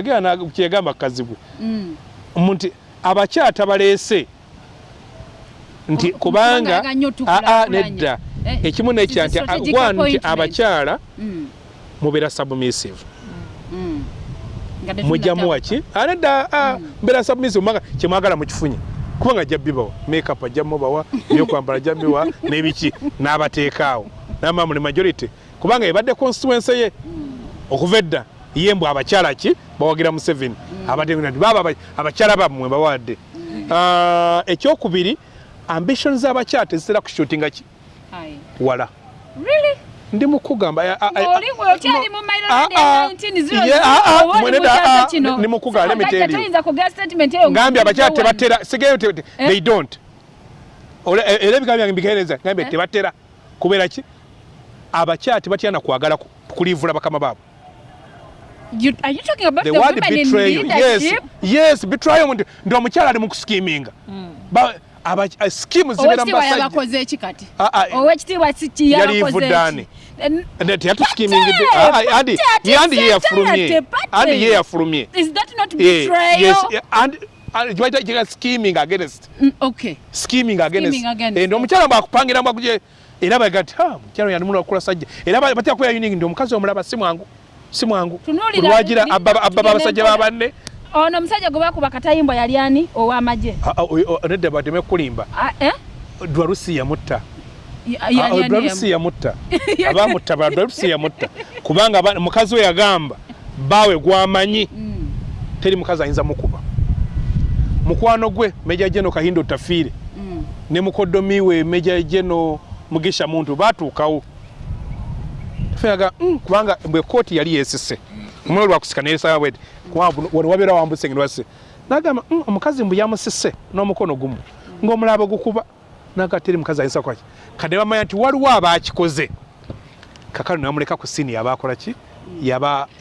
kyeyagamba kazibwe Mm. nti abakyata baleese. Nti Ku- kubanga aa nedda Eh, ekimu nekya nti strategic gwa nti abakyala Mm, mubeera submissive. Mm. Nga tetunataba. mujjamu waki anedda mbeera submissive manga kyemwagala mukifunye. Kubanga ajja bibawa makeup ajja mubawa ebyokwambala ajja bibawa n'ebiki n'abateekaawo namama muli majority kubanga ebadde constituency ye okuva edda ye mbw abakyala ki bawagira museveni abateeti baba aba- abakyala bammwe bawadde Ah, ekyokubiri ambition z'abakyala tezitera kushutinga ki Aye. wala Really? ndi mukugamba Ng'oli gwe okyali no. mu Mailo Land ya 19 Ye- oba oli mwene mu da- kyasa kino. ni mukugala, So let me tell you. toyinza kugaa statement eyo ngambye abakyala ng'okuva wano. tebatera sigeyo te- te- Eh? they don't e- era ebigambo byange mbikeereza ngambye Eh? tebatera kubeera ki abakyala tebatya na kwagala ku- kuliivula bakama baabwe. You, are you talking about the the, word women in betrayal. yes leadership? yes. Betrayal ndi ndi omukyala ali mu kuskiminga. Ba- aba- eh, skimu mu owekitiibwa basajja yabakoze eki kati? Ah, ah, owekitiibwa siki Yali yabakoze ivuddaani. eki teyatuskimingidde Ate, andi ate, andi ye ate, yafulumye ate, ate. andi ye yafulumye. is that not Eh, betrayal? yes, eh, and and kibaita kiga scheming against. Mm, okay. Scheming against. Scheming against, Eh, ndi omukyala bwakupangira mbakuje era baga ti ha mukyala yanimuna okula sajja. Era ba- batya kuya union ndi omukazi omulaba si mwangu si mwangu. Tunuulira, olwagira ni- abba abba tugende abasajja babanne ono omusajja gwe bakuba katayimbwa yali ani? Ow'amagye Ah, ah, o- nedda bateme kulimba Ah, eh? dwalusi yamutta Ya- Ah, ya- oh, yani dwalusi yamu- yamutta abamutta ba dwalusi yamutta kubanga aba- mukazi we yagamba baawe gwamanyi. Mm, teri mukazi ayinza mukuba. Mukwano gwe meja jeno kahindo tafiire. Mm. ne mukodomi we meja jeno mugisha muntu batuukawo. Tufeaga mm, kubanga mbwe kooti yali yesise omuliro lwakusika neyesaa bweti wano wabeera wambuse ngene wase nagamba mm, omukazi mbu yamusise n'omukono gumu ng'omulaba gukuba. Naga teri mukazi ayinza kwaki? Kadde bamanya nti waliwo abakikoze. Kakano namuleka ku siini yaba akola ki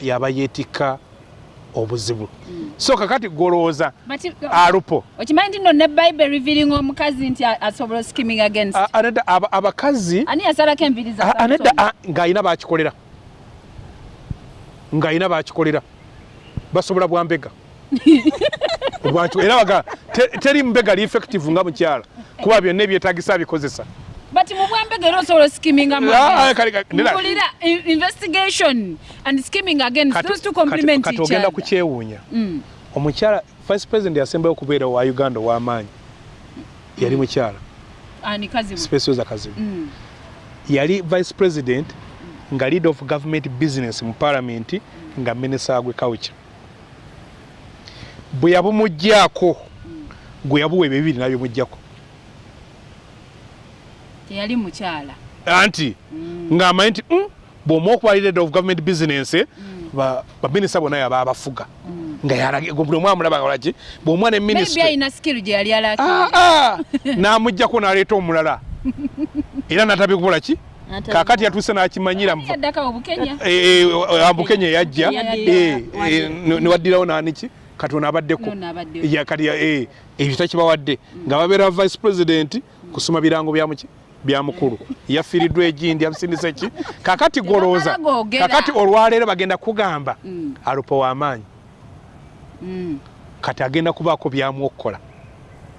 yaba yeetikka obuzibu. So kakati golowooza alupo. okimanyi nti nno ne bible revealing omukazi nti asobola skimming against. A- anedda aba- abakazi ani yasalako enviri za a- anedda Samson? a- ng'ayina bakikolera. Ng'ayina bakikolera. Basobola bwambega era baga te- teri mbega li effective nga mukyala. Kuba byonna ebyetagisa bikozesa but mu bwambega era osobola skimming Ah, nera- mukulira investigation and skimming against Kati- those two complement kati each ogenda other. kukyewuunya. Mm. omukyala vice president yasembayo okubeera wa uganda ow'amaanyi. Yali mukyala. Ani kazibu. Specioza kazibu. Mm. yali vice president nga leader of government business mu parliament nga minister agwe culture bwe yabumugjaako gwe yabuwa ebyo bibiri nabyomugjaku teyali mukyala. Anti ng'amanyi nti "Mm, bw'omu okuba leader of government business ba- baminisita bonna yaba abafuga. Nga yalage buli omu amulaba olaki bw'omwana alina skill gye yali alaki Ah, ah, n'amugjako n'aleeta omulala. Era n'atabikola ki? Kaakati yatuuse n'akimanyira mu- yaddaka obukenya ambukenya yajja. Yaddira, wadde. eh, ne- newaddirawo naniki kati ono abaddeko. Kati eh, ebyo takibawadde nga babeera vice president kusoma birango byamuki byamukulu yafiiriddwa egindi yamusindisa ki kakati googera. kakati olwaleero bagenda kugamba Mm. alupo w'amaanyi Mm. kati agenda kubaako byamwokukola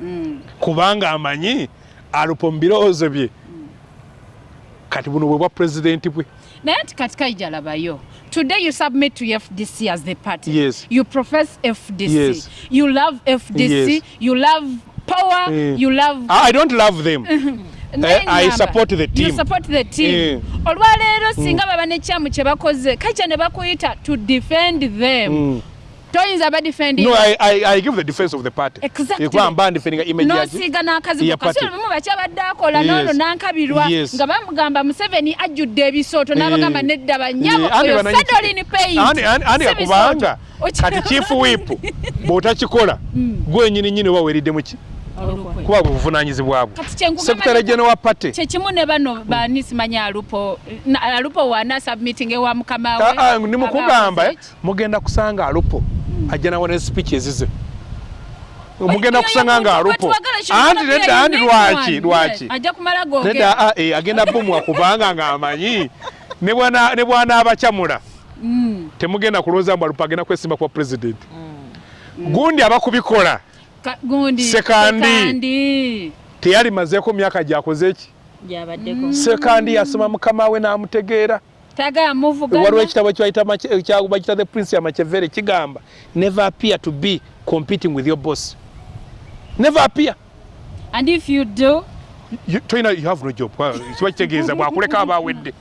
Mm. kubanga amanyi alupo mu birowoozo bye kati buno bwe bwa pulezidenti bwe naye nti kati kaija labayo today you submit to fdc as the party Yes. you profess fdc Yes. you love fdc Yes. you love power Eh. you love I I don't love them Eh, I support the team. you support the team Eh. olwaleero singa baba nekyamu kye bakoze kaija ne bakuyita to defend them Mm. toyinza badefendi No, I, I, I give the defense of the party. Exactly. Ekuba mba ndifendinga image yaki. nosiiga n'akazigo Ya party. kasiro bimu bakyabadde akola Yes. n'ono n'ankabirwa nga bamugamba museveni ajjudde ebisooto n'abagamba nedda banyabo Eh, oyo bananyi- fedolin paint andi si akubanga bisooto. kati chief whip bw'otakikola gwe nyini nyini oba weeridde muki Olukwe. Kuba buvunanyizibwa bwe. Kyenkugamba Secretary ne- General wa party. kyekimu ne bano bani simanyi alupo alupo wana submitting ewa mukama we. Ah, ah, ni mukugamba mugenda kusanga alupo. Ajja nawo ne speech ezize. Mugenda kusanga nga alupo. anti nedda anti lwaki name one. lwaki Yes, ajja kumala nedda googera. ah, eh, agenda bomwa kubanga ng'amanyi ne bwana- ne bw'anaabacamula Mm. temugenda kulowooza mbu alupo agenda kwesimba kuba pulezidenti gundi abakubikola. gundi Sekandi. sekandi. Teyali mazeeko myaka gyakoze eki gyabaddeko. Sekandi yasoma mukama we n'amutegeera. Tagaya waliwo ekitabo kyayita Mache- kya- bakita the prince ya machevere kigamba never appear to be competing with your boss. Never appear. And if you do You- toyina you have no job. Kiba kitegeeza bwakuleka aba awedde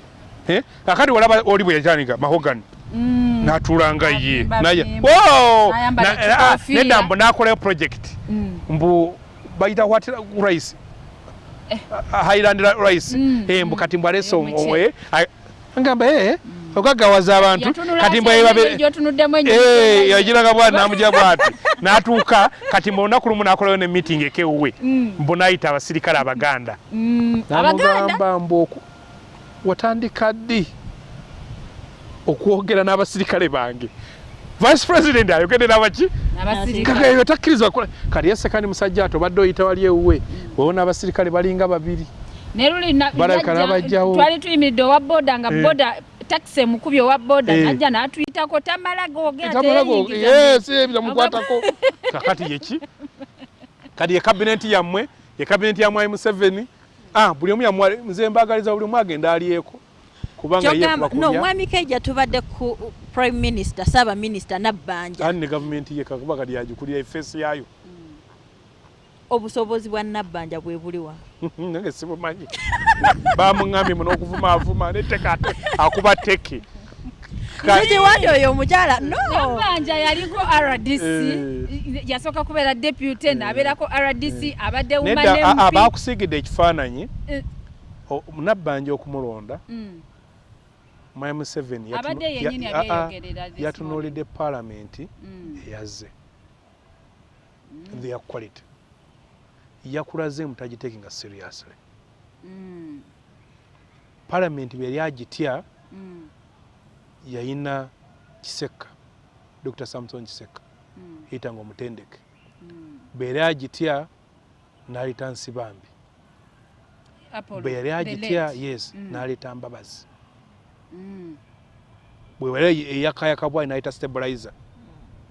Eh? akati walaba oli bwe yatandika mahogany. mm, n'atuulanga ye. Bapimba, naye bapimba. N'ayambala Na- kikoofiira. nedda mbu n'akolayo project. Mm. mbu bayita what rice? Ah, highland rice. Mm, Eh, mbu kati mbu alese Yo, muche. ngamba ee ogaggawaza abantu. Yatunula kati gy'otunuddemu ennyo. Eh, yagiraga bwati namugira bwati. N'atuuka kati mbu olunaku lumu n'akolayo ne meeting ekewuwe Mm, mbu n'ayita abasirikale abaganda. Mm. abaganda? namugamba mbu oku- watandika ddi okwogera n'abasirikale bange. Vice president ayogedde n'abaki? Kakayo takkirizwa kukola kati yase kandi musajja ati obadde oyita wali ewuwe wewona abasirikale balinga babiri. Twali tuyimiridde owa boda nga Eh. boda takisi emukubi owa boda Eh. najja n'atuyitako tamala googera tamalago teyeyingiza. yes bizamukwatako kakati yeki kati ye kabineti yammwe ye kabineti ya mwai museveni. Ah buli omu yamwa nze mbagaliza buli omu agenda alyeko kubanga ye kyogamba no kubakulya mwami keija tubadde ku prime minister saaba minisita nabbanja. Ani ne gavumenti ye kakuba kati yagikulira efeesi yayo obusobozi bwa nabbanja bwe buliwa nange sibumanyi. Bamuŋambye muno okuvumaavuma neteka ate akuba teke. Gyewandi oyo omukyala no. Nabbanja yaliko rdc Eh. yasooka kubeera deputy n'abeerako rdc abadde woman nedda a- a- MP. bakusiigidde ekifaananyi. Eh, o- nabbanja okumulonda mm. mwai museveni yatunuulidde paalamenti Mm. eyazze their quality yakulaze mutagitekinga seriously Mm. paalamenti bwe yali agitya Mm. yayina kiseka dr samson kiseka Mm. yitanga omutendeke Mm. bwe yali agitya n'aleeta nsibambi bwe yali agitya yes Mm. n'aleeta mbabazi Mm. bwe yali eyakayaka bwayi n'aleeta stabilizer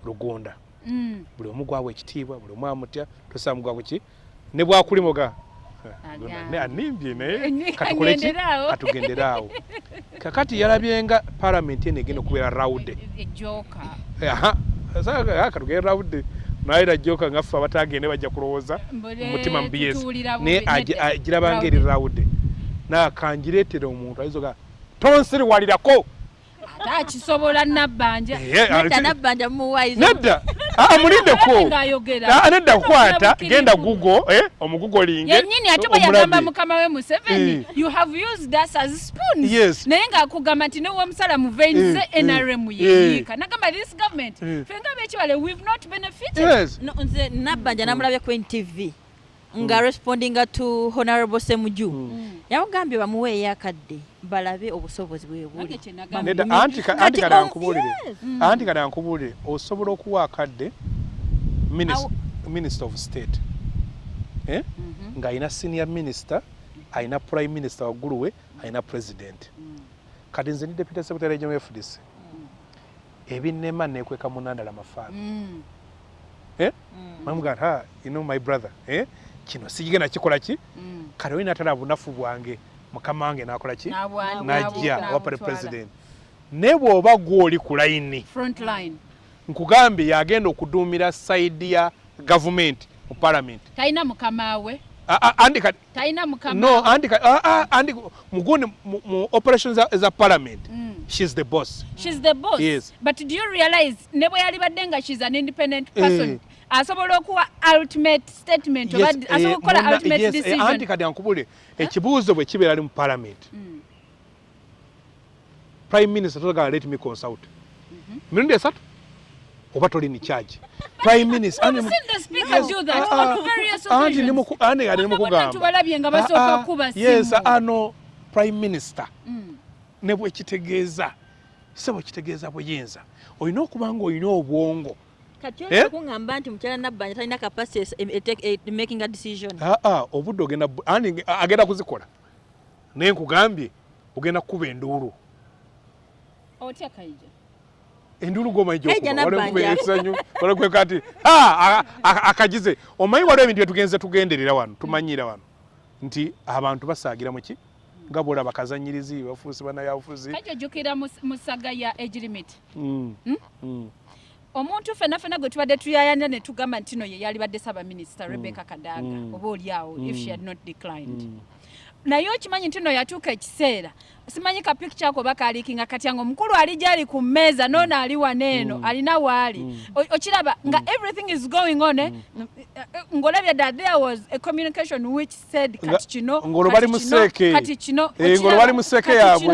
lugonda Mm. buli omu gwawa ekitiibwa buli omu amutya tosamugwa kuki ne bwakulimoga animbye naye. Ki? agenderaawo. katugenderaawo kakati yalabyenga paalamenti eno egenda okubeera rawude ejooka. Katugere rawude naera joka ngaffe abatagende bajja kulowooza mutima mu bs naye agi- agirabanga eri rawude nakangireetere omuntu ayizoga tonsiriwalirako. Ate akisobola nabbanja. Eh, nedda ati- nabbanja mumuwayiza nedda. Ah, mulindeko ngaayogera Ah, nedda kukwata genda gugo eh, omugugolinge yennyini ate bwe omulabe. yagamba mukama we museveni Eh. you have used us as spoons. Yes. naye ng'akugamba nti newe omusala mu vein Eh, ze eh, nrm eh. yeyiika nagamba this government Eh. fe nga bekibale we've not benefited. Nze nabbanja namulabye ku ntv nga respondinga to honorable semuju yamugambye bamuweeyo akadde balabe obusobozi bwe buli. Nange kye nagamba. nedda Bamunye- anti ka- Kati anti kada nkubuulire osobola okuwa akadde minister of state. Eh? ng'alina senior minister alina prime minister waggulu we alina president. Kati nze ni deputy secretary general fdc ebinnema nekweka munandala mafaaba Mm. eh? mamuga nti "Ah, you know my brother. Eh? kino sigigenda kikola ki? Mm. kati olina atala bunafu bwange mukama wange nakola ki? Najja wapale president. Ne bw'oba gw'oli ku layini nkugambye yagenda okuduumira sayidi ya gavumenti mu palamenti talina mukama we. Andi kati talina mukama no we. andi kati andi mugundi mu- operations za- za parliament. Mm. she's the boss. She's the boss. Yes. but do you realize ne bwe yalibadde nga she's an independent person Eh. Asobola okuwa ultimate statement oba eh, asobola okukola ultimate eh, decision. Anti kati ankubule ekibuuzo bwe kibeera ali mu parliament. Mm. prime minister totagala let me consult. Mirundi esatu? Oba toli ni charge. Prime minister do that? Ah, ah, on various anti occasions. nimuku- andi kati Bonna bonna nimukugamba tubalabye nga basooka Ah, ah, kuba yes ano prime minister. Mm. ne bwekitegeeza se bwekitegeeza buyinza olina okuba nga olina obwongo kati Eh? nti mukyala nabbanja talina capacity e- e- e- making a decision. Aa obudde ogenda bu- ani nge- agenda kuzikola? Naye nkugambye ogenda kukuba enduulu otya kaija? Enduulu gomanyi Kaija Nabbanja. ekisanyu olakweka ati "Ah, a- a- akagize. Omanyi waliwo ebintu byetugenze tugenderera wano tumanyira wano. Nti abantu basaagira muki nga bwolaba kazanyirizi bafuusi banayabufuzi kaija ojjukira mu mu saga ya age Mm, mm. omuntu fenna fenna gwe tubadde tuyayanya ne tugamba nti no ye yalibadde saba minisita rebecca kadaga Mm. oba oliawo if she Mm. had not declined Mm. Naye okimanyi nti no yatuuka ekiseera simanyi ka picture ako bakaliikinga kati nga omukulu ali gyali ku mmeeza noono ali waneeno alina waali O- okiraba nga everything is going on eh, ng'olabye that there was a communication which said kati kino ng'olwo kati bali mu kino, seeke. kati kino Eh, ng'olwo okiraba, bali mu seeke kati.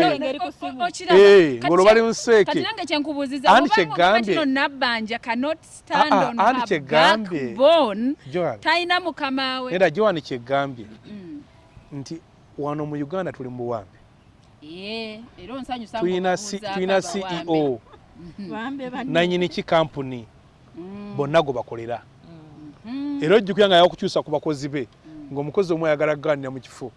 Eh, ng'olwo kye- seeke. kati nange kyenkubuuziza kino nabbanja cannot stand Ah, ah, on her kyegambye. backbone Joan. talina mukama we era joani kyegambye Mm. nti wano mu uganda tuli mu buwambe. Eh, tulina ceo bambe banne. nanyini ki kampuni? Mm, bonna gwe bakolera. Mm. era ojjukira nga yakukyusa ku bakozi be ng'omukozi omu ayagala kugaanira mu kifo.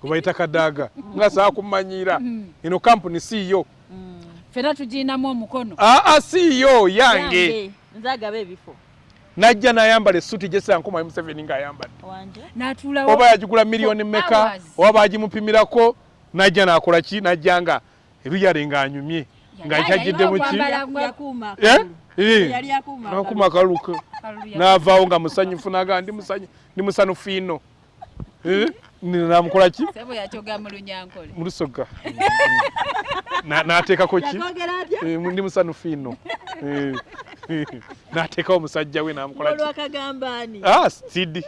Gwe bayita kadaaga ngaasaa kummanyiira eno kampuni siiyo Mm. ffena tugiinamu omukono. Aa siiyo yange. Yange, nze agaba ebifo najja n'ayambala essuuti gyesera nkumayi museveni ng'ayambadde. N'atuulawo oba yagigula miliyoni meka oba bagimupimirako? Najja n'akola ki? Najja nga ebiyale ng'anyumye. Nga Yali kyajjidde mu ki? okwambala ngwa- yakuuma Eh? Eh. nakuma akaluka ya- n'avaawo nga musanyufu naga ndi musanyu- ndi musanufu ino Eh? Ni- namukola ki? Ssebo yakyoga mu lunyankole. Mu lusoga Na- n'ateekako ki? Eh, ndi musanufu ino N'ateekawo omusajja we n'amukola ki? Olwakagamba ani Ah, sidi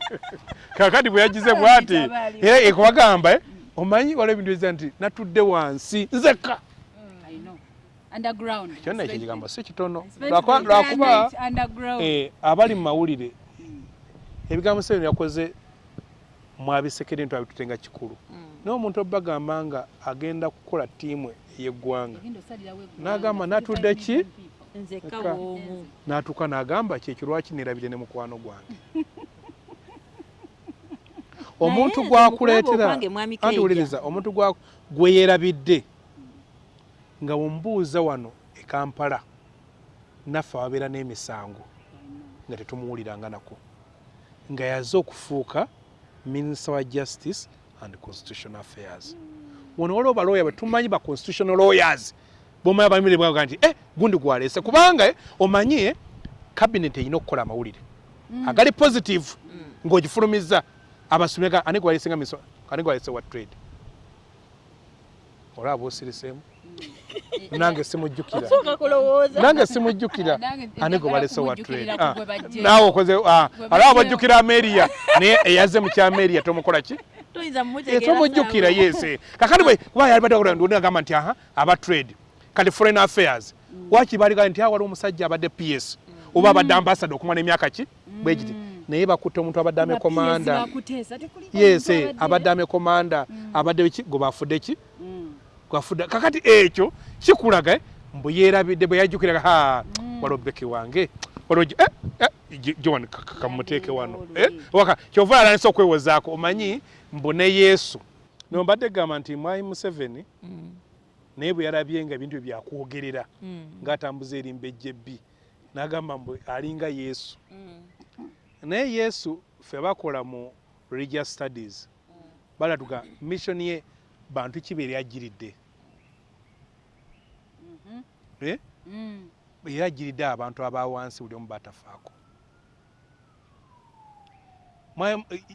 kakati bwe yagize bwati era ekubagamba eh, omanyi waliwo ebintu ebiza nti natudde wansi nzeka I know. underground. Kyonna ekyo kigambo si kitono. Lwakuba- eh, abali mu mawulire ebigambo sebino yakoze mwabisekere nti abitutenga kikulu. Naye omuntu obagamba nga agenda kukola ttiimu ey'eggwanga. N'agamba natudde ki? N'atuuka n'agamba kyekyo lwaki neerabire ne mukwano gwange? Omuntu gwakuleetera anti wuliriza omuntu gwe yeerabidde nga wemubuuza wano e kampala naffe ababeera n'emisango nga tetumuwuliranga nako nga yaze okufuuka minisita wa justice and constitutional affairs. Wano waliwo balooya betumanyi ba constitutional lawyers bomanyi abamire bwaga nti eh, gundi gwaleese. Kubanga eh, omanyi eh, cabinet erina okukola amawulire. Agali positive ng'ogifulumiza abasomi ga- ani gwaleesenga miso ani gwaleese wa trade? Olaba osiriseemu nange simujjukira. Nange simujjukira. Nange ani gwe balese wa trade? bajje. naawe okoze ah, alaba bajjukira ameriya naye eyaze mu kyameriya tomukola ki? Eh, tomujjukira yese kakati bwe kuba yalibadde agamba nti aha aba trade kati foreign affairs waki baligala nti awali omusajja abadde ps oba abadde ambassador okumala emyaka ki? Bwe giti. Naye bakutte omuntu abadde ame Abapiesi komanda bakuteesa, tekuli yes eh, abadde ame komanda abadde ki? Gwe bafudde ki? Mm. gwafudde. Kakati ekyo kikulaga eh, mbu yeerabidde bwe yajjukiraga ha waliwo beki wange eh, eh, john ka- ka- kamuteeke wano. Eh, waka kyova alanisa okwewozaako omanyi mbu ne yesu. Nombadde gamba nti mwai museveni Mm, naye bwe yalabye nga ebintu byakwogerera mm, ng'atambuza erimba ejjebbi n'agamba mbu alinga yesu. Mm. naye yesu ffe bakola mu religious studies balatuga mission ye bantu ki be lyajjiridde Eh? Mm. era ajjiridde abantu abawansi buli omu batafaako.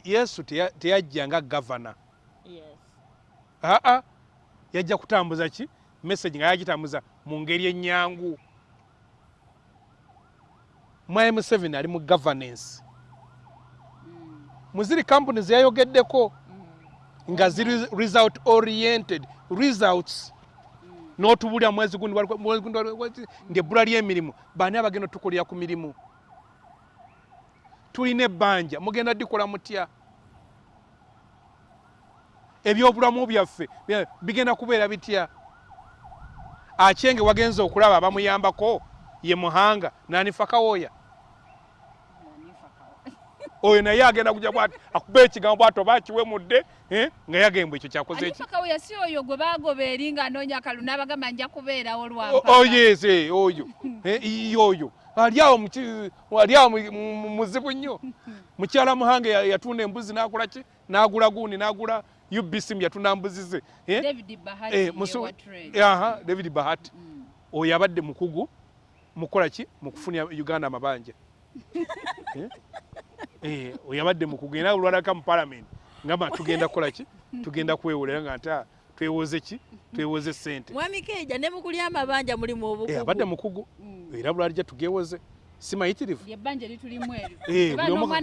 Yesu teya- teyajja nga gavana. Aa yajja kutambuza ki? Message nga yagitambuza mu ngeri ennyangu mwai museveni ali mu governance. Muziri companies yayogeddeko nga ziri result oriented results. N'otubulira mwezi gundi ndi ebbula ly'emirimu baani abagenda otukolera ku mirimu? Tulina ebbanja mugenda dikola mutya ebyobulamu byaffe bya- bigenda kubeera bitya? Akyenge wagenza okulaba abamuyambako ye muhanga nanifa kawooya oyo naye agenda kuja bwati akuba ekigambo bwati oba akiwemudde eh, nga yagembwa ekyo kyakoze eki. Anifa Kaweya si oyo gwe bagoba eri ng'anoonya akalulu n'abagamba nja kubeerawo O- lwampaka. oh, eh, oyo Eh, ii, oyo. Ali awo mu ki- ali awo mu- mu- mu- muzibu nnyo. Mukyala muhange ya- yatunda embuzi n'akola ki? N'agula gundi n'agula ubc yatunda mbuzi ze eh? David Bahati Eh, musu- aha david bahati. Mm. oyo abadde mukugu mukola ki? Mukufunira uganda amabanja Eh? Eh, oyo abadde mukugu. Era olwalaka mu parliament ngamba tugenda kukola ki? Tugenda kwewolera nga nti ah, twewoze ki? Twewoze sente mwami keija ne mukulya amabanja mulimu Eh, abadde obukugu mukugu. Mm. era bulwalija tugewoze simayitirivu? Lye bbanja litulimu eryo. Eh,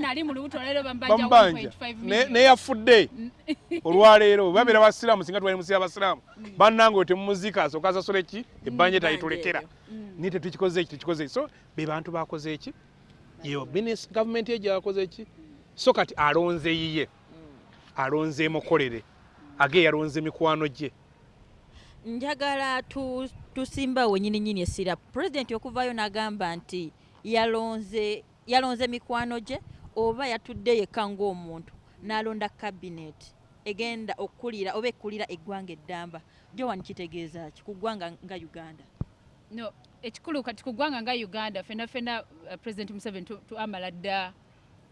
ali mu lubuto leero bambanja bamubanja 1.5 Ne- million. neyafudde olwaleero babeera basiraamu singa twali musi abasiraamu bannange oyo temumuziika asooka asasula eki? Ebbanja etalitulekera eryo. naye tetukikoze eki tekikoze eki? So be bantu bakoze eki? Yo gavumenti ye gyakoze eki? So kati alonze yiye alonze emukolere age yalonze mikwano gye. Njagala tu- tusimbawo nyininyini essira. Pulezidenti okuvaayo n'agamba nti yalonze yalonze mikwano gye oba yatudde yekka ng'omuntu n'alonda kabineeti egenda okukulira oba ekkulira eggwanga eddamba. Jowan kitegeeza ki ku ggwanga nga uganda. No ekikulu kati ku ggwanga nga uganda fena fena uh, president museveni tu- tu- amala dda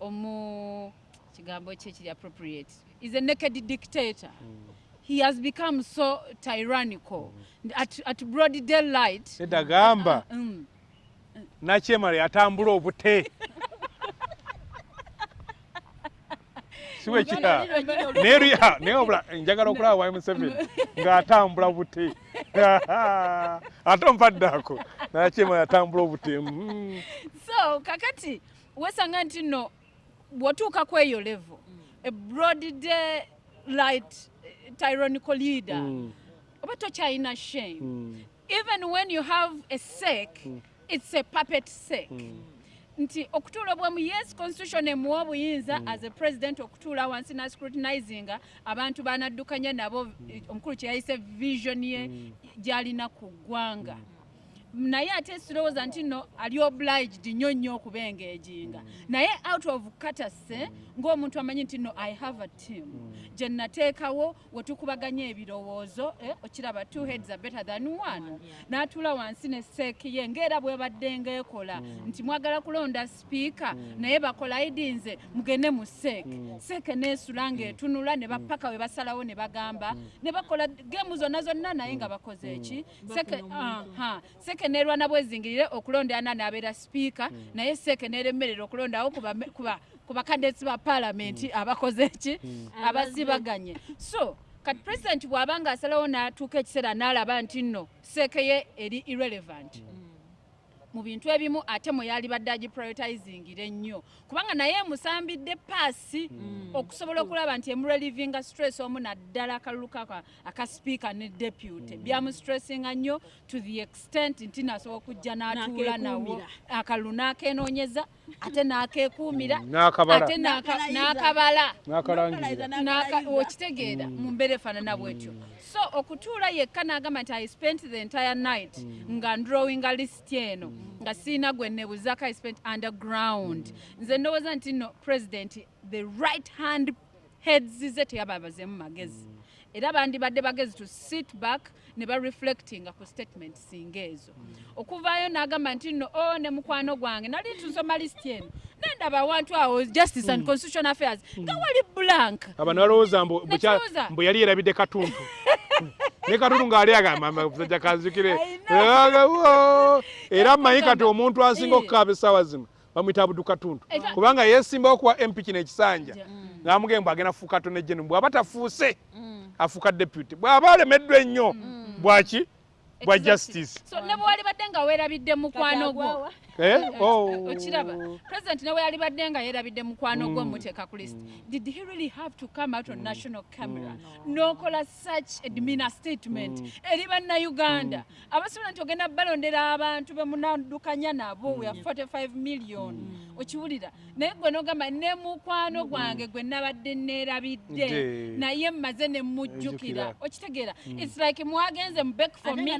omu kigambo kye kiri appropriate. Is a naked dictator. He has become so tyrannical. At, at broad daylight. Edda gamba. Mm, nakyemala yatambula obute. Siwekya naye obula njagala okulaba wayi museveni ng'atambula bute ate ompaddeako nakyemala yatambula obute. Mm. so kakati wesanga nti no bw'otuuka ku eyo level a broad daylight eh, tyrannical leader Mm. oba tokyalina shame? Mm. even when you have a sake it's a puppet sake. Nti okutuula obwemu yes constitution emuwa obuyinza as a president okutuula wansi nascrutinizinga abantu banaddukanya nabo eh, omukulu kye yayise vision ye gy'alina ku ggwanga naye ate sirowooza nti no ali obliged nnyo nnyo okubengeejinga naye out of katase ng'omuntu amanyi nti no i have a team. Gye nateekawo wetukubaganya ebirowoozo eh, okiraba two heads are better than one. N'atuula wansi ne seeki ye ng'era bwebadde ng'ekola. Nti mwagala kulonda sipiika naye bakolaidi nze mugende mu seeki seeke neesula ng'etunula ne bapaka we basalawo ne bagamba ne bakola geemu zonna zonna naye nga bakoze eki? Seeke- aha. Seeke neerwana bwezingirire okulonda ana n'abeera sipiika naye seeke neeremerera okulondawo ku bame- ku ba- ku bakadesi ba paalamenti abakoze eki? Abasibaganye so kati pulezidenti bw'aba nga asalawo n'atuuka ekiseera n'alaba nti nno seeke ye eri irrelevant mu bintu ebimu ate mwe yali badde agiprioritisingire ennyo kubanga naye emusambidde paasi okusobola okulaba nti emurelivinga stress omu naddala akalulu aka speaker ne deputy. Byamusstressinga nnyo to the extent nti nasobola okujja n'atuula nawo. Akalulu n'akenoonyeza ate n'akeekuumira N'akabala. ate n'aka- n'akabala. Okitegeera mu mbeera efaanana bwetyo. So okutuula yekka n'agamba nti i spent the entire night nga ndrowinga list eno nga siina gwe nebuzaako i spent underground. Nze ndowooza nti no president the right hand heads ze teyababazemu magezi. Era bandibadde bagezi to sit back ne bareflectinga ku statement singa ezo. Okuvaayo n'agamba nti no o ne mukwano gwange nali tusoma list eno. Nendaba awantu awo justice and constitution affairs nga wali blank. Abantu balowooza mbu yali yerabidde katuntu ne katuntu ng'ali agamba musajja kanzikire. Era mmanyi kati omuntu asinga Eh. okukaaba essaawa zino bamwita abudu katuntu Era- kubanga yeesimbawo kuwa mp kino ekisanja. Ng'amugee mbu agenda fuuka atone jenu bw'aba tafuuse afuuka deputy. Bw'aba alemeddwa ennyo bwaki? Bwa justice. So ne bwewali badde nga weerabidde mukwano gwo. Okiraba. President ne bwe yali badde nga yeerabidde mukwano gwo muteeka ku list. Did he really have to come out on national camera? N'okola such a demeanor statement eri bannayuganda. Abasobola nti ogenda balondera abantu be munaddukanya nabo we have 45 million. Okiwulira naye gwe n'ogamba ne mukwano gwange gwe nabadde neerabidde. Naye mmaze ne mujjukira. Okitegeera its like mwagenze mu back for me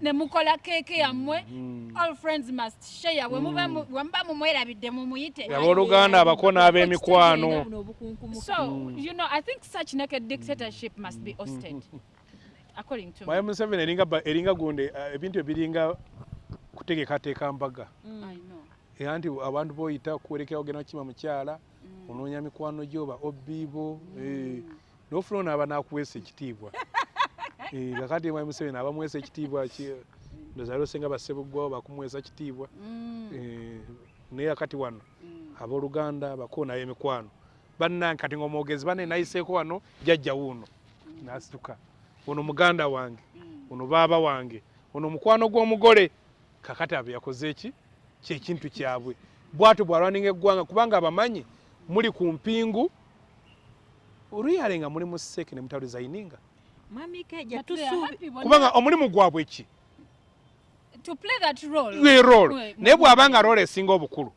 ne mukola keeke yammwe. All friends must share bwe muba mu- bwe muba mumwerabidde mumuyite abooluganda abako n'ab'emikwano so you know i think such naked dictatorship must be ousted according to mwaye me museveni eringa eringa gundi eh, ebintu ebiringa kutegekateeka mbaga. I know. Era nti abantu boyita kuwerekera ogenda kukima mukyala onoonya mikwano gyo ba obbiibo nofuna onaaba nakuweesa ekitiibwa. Eh, kakati mwaye museveni abamuweesa ekitiibwa ki- ndoza losenga basebuggwawo bakumuweesa kitiibwa. Eh, naye akati wano abooluganda bako naye emikwano. Bannange kati ngaomwogezi bane nayiseeko wano jajja wuuno nasituka. Ono muganda wange ono baaba wange ono mukwano gw'omugole. Kakati abo yakoze eki? Kyekintu kyabwe. Bwatyo bwalwaninga eggwanga kubanga abamanyi muli ku mpingu. Oluyale nga muli mu seeke ne mutalo bonna- kubanga omulimu gwabwe ki to play that role. Naye bw'aba nga role esinga obukulu.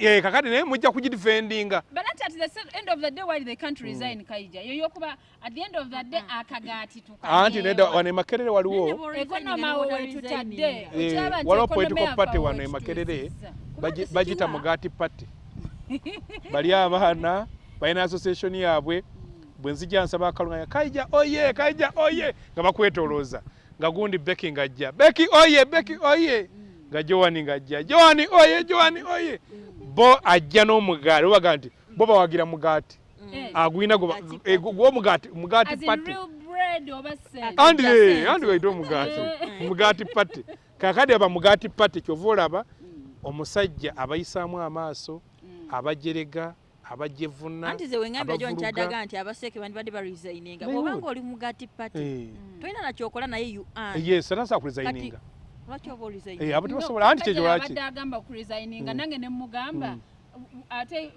Eh, kakati naye mujja kugidifendinga But at the se- end of the day, why they can't resign, Kaija? Yo yokuba at the end of the day, akagati tukanyeewa. anti nedda wano emakerere waliwo. Eh, waliwo ekonoma political party we wano emakerere. bagita mugaati party. Bali abaana balina association yaabwe. Bwe nzija nsaba akalunganya kaija oye kaija oye nga bakwetolooza nga gundi beki ngajja beki oye beki oye. Nga joani ngajja joani oye joani oye. Bo ajja n'omugaati obaga nti bo bawagira mugaati. Eh, agwina Mugaati eh, gwomugaati mugaati eh, sente. andi waite omugaati. Mugaati pati kakadi aba mugaati pati kyova olaba omusajja abayisaamu amaaso abajerega abajevuna anti ze wengambye jo abavuruga. nkyaddaga nti abaseeke bandibadde baresigninga They bwobanga would. oli mugati party Eh, tolina nakyokola naye you earn. yes era nsa kuresigninga lwaki oba Eh, oresign abo tebasobola anti kyekyo Kajala lwaki? abadde agamba kuresigninga nange ne mugamba ate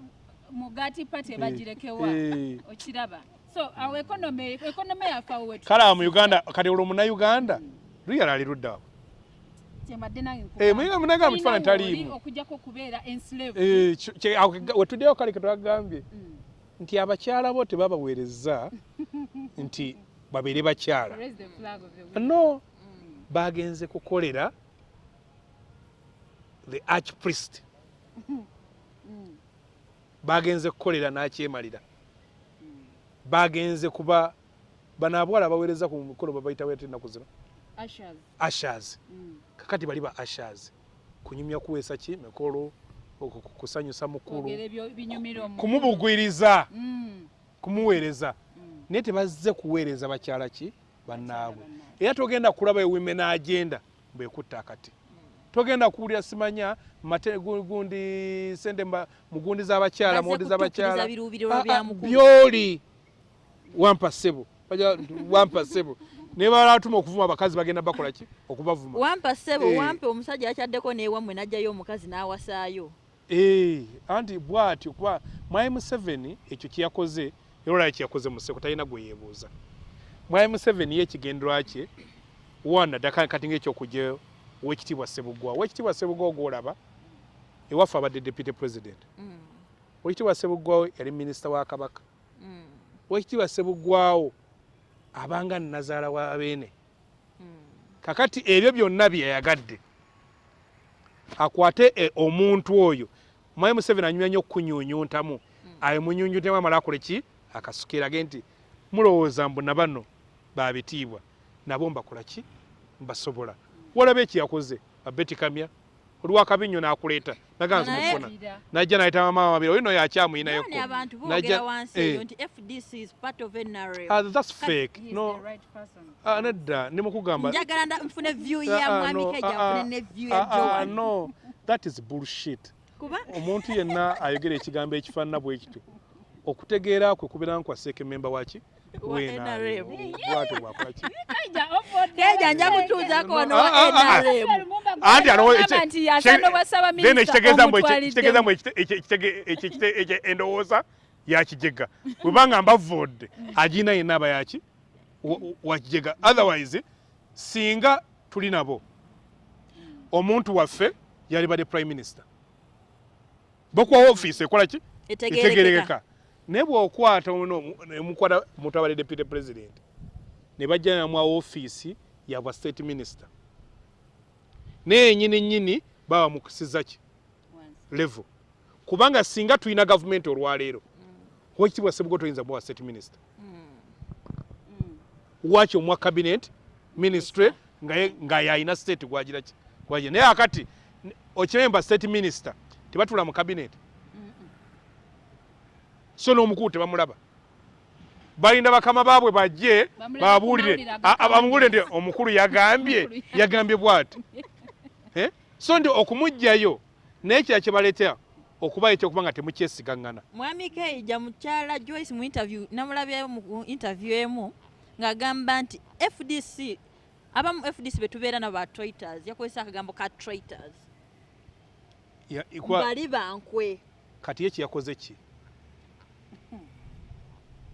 mugaati pati ebagirekewa Eh. okiraba. So awo ekonome ekonome yaffe awo wetu kale awo mu uganda kati olwo munauganda luyala ali luddawo muyiga munaga mu kifaananyi taliimu. okujjako okubeera enslave awo ke- wetuddeyo kale ketwagambye nti abakyala bo tebabaweereza nti babeere bakyala. Raise the the women. no bagenze kukolera the archpriest bagenze kukolera n'akyemalira. Bagenze kuba bano abawala baweereza ku mukolo babayita weete ennaku zino Ushers. ashers Mm. kakati bali ba ashers kunyumya kuweesa ki? Mikolo oku- ku- kusanyusa mukulu. Kumubugwiriza. Mm, kumuweereza. Mm. naye tebazze kuweereza bakyala ki? Bannaabwe. Era togenda kulaba women agenda mbekutta akati. Togenda kuwulira simanya gundi sente mba- mu gundi z'abakyala kutuukiriza z'abakyala byoli. Wampa ssebo. Bajja- wampa ssebo naye balatuma okuvuma abakazi bagenda bakola ki? Okubavuma. Wampa ssebo Eh. wampa omusajja yakyaddeko neewammwe n'ajjayo omukazi n'awasaayo. Eh, anti bw'atyo kuba mwai museveni ekyo kyeyakoze era olaba kyeyakoze mu sseko talina gwe yeebuuza mwai museveni ye ekigenderwa kye wana ddaka kati ngaekyokugya owekitiibwa sebugwa owekitiibwa sebugwa gwolaba ewaffe abadde deputy president. Mm, owekitiibwa sebugwawo yali minisita wa kabaka. Mm, owekitiibwa sebugwawo abanga nazaala wa beene mm. kakati ebyo byonna bye yayagadde akwate eh, omuntu oyo. Mwai museveni anyumya nnyo okukunyuunyuntamu ayo munyunyuntemu amala akole ki? Akasukirage nti mulowooza mbu na bano babitiibwa nabo mbakola ki? Mbasobola. Walaba ekiyakoze abetikamya olwakabinyo n'akuleeta naganza Naye- mufuna najja nayita mama wabiri oyo no yakyamuyinayoko None abantu Najja- boogera wansi eyo nti fdc is part of nrm Ah, that's fake. no. ah, nedda ndimukugamba Ah, ah, no, that is bullshit. Kuba? Omuntu yenna ayogera ekigambo ekifaanana bwe kityo. Okutegeera kwe kubeera nkwaseeka ememba waki Kejja nja kutuuzako wano Ah, wa ah, ah, ah. nrm anti alowo nti yasano bwasaba then ekitegeeza mbu minisita ekitegeeza mbu ekite- ekye- ekitege- ekye- ekite- ekye- endowooza yakijega bwebanga mbavudde agina yenna aba yaki wa- wakijega otherwise singa tuli nabo omuntu waffe yali badde prime minister bokuwa ofiisi ekola ki etegerekeka naye bw'okwata omuntu abadde deputy president ne bajja namwa ofiisi yabwa state minister. Naye nyini nyini baba mukusiza ki? Level. Kubanga singa tulina gavumenti olwaleero wekitibwa sebugo toyinza muwa state minister? Waki omwa cabinet ministry nga yayina state gwagira ki? Gwagira naye akati okiremba state minister tebatula mu cabinet so n'omukulu tebamulaba balinda bakama baabwe bajje babuulire. bamugulire nti omukulu yagambye yagambye. bwati. So ndi okumugjayo naye kira kyebaleetera okuba ekyokuba nga temukyesigaŋŋana. Mwami keija mukyala joyce mu interview namulabyayo mu interview emu ng'agamba nti fdc abamu fdc betubeera nabo ba traitors yakozesa akagambo ka traitors. Bali bankwe kati ye kyeyakoze ki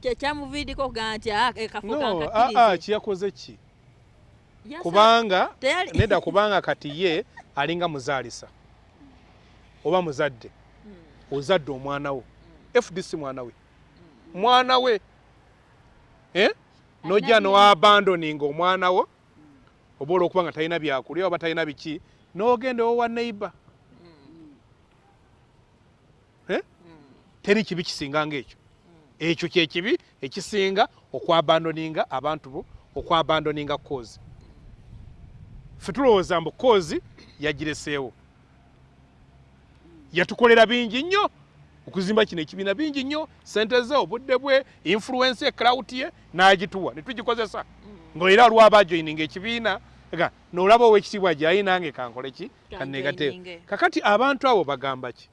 kyekyamuviiriko okugamba nti "Ah, ekafo no aa kankakkirize kyeyakoze ki? Yasa- kubanga nedda kubanga kati ye alinga muzaalisa. Oba muzadde. Ozadde omwana wo. Fdc mwana we. Mwana we. Eh? nojja nowabandoninga omwana wo. Oba olwokuba nga talina byakulya oba talina biki. Nogenda owa neighbor. Eh? teri kibi kisinga ngaekyo ekyo kyekibi ekisinga okwabandoninga abantu bo okwabandoninga kozi fe tulowooza mbu kozi yagireseewo. Yatukolera bingi nnyo okuzimba kino ekibiina bingi nnyo sente ze obudde bwe influence eclout ye n'agituwa ne tugikozesa. Ngaera lwaba joininga ekibiina nolaba owekitiibwa gyayi nange kankole ki? Kanegate Kanjoininge. kakati abantu abo bagamba ki.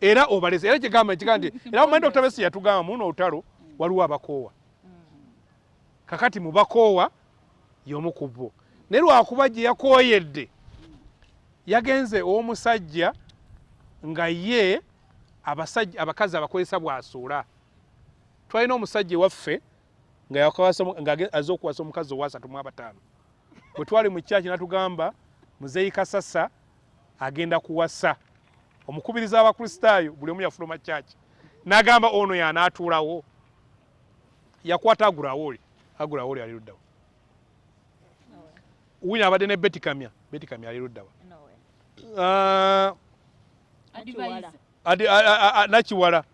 Era obalese era kigamba kiga nti era omanyi dr besi yatugamba muno olutalo waliwo abakoowa. Kakati mu bakoowa y'omu ku bo. Naye lwakuba gye yakooyedde yagenze ow'omusajja nga ye abasajja abakazi abakozesa bw'asuula twalina omusajja ewaffe nga yakawasa mu- nga age- azze okuwasa omukazi owasatu mu abataano. Bwe twali mu kyaki natugamba muzeeyi kasasa agenda kuwasa omukubiriza abakristaayo buli omu yafuluma kyaki n'agamba ono y'anaatuulawo. Yakwata agulawo oli agulawo oli ali luddawa. Wina abadde ne betikamya betikamya ali luddawa. Ah, nakiwala.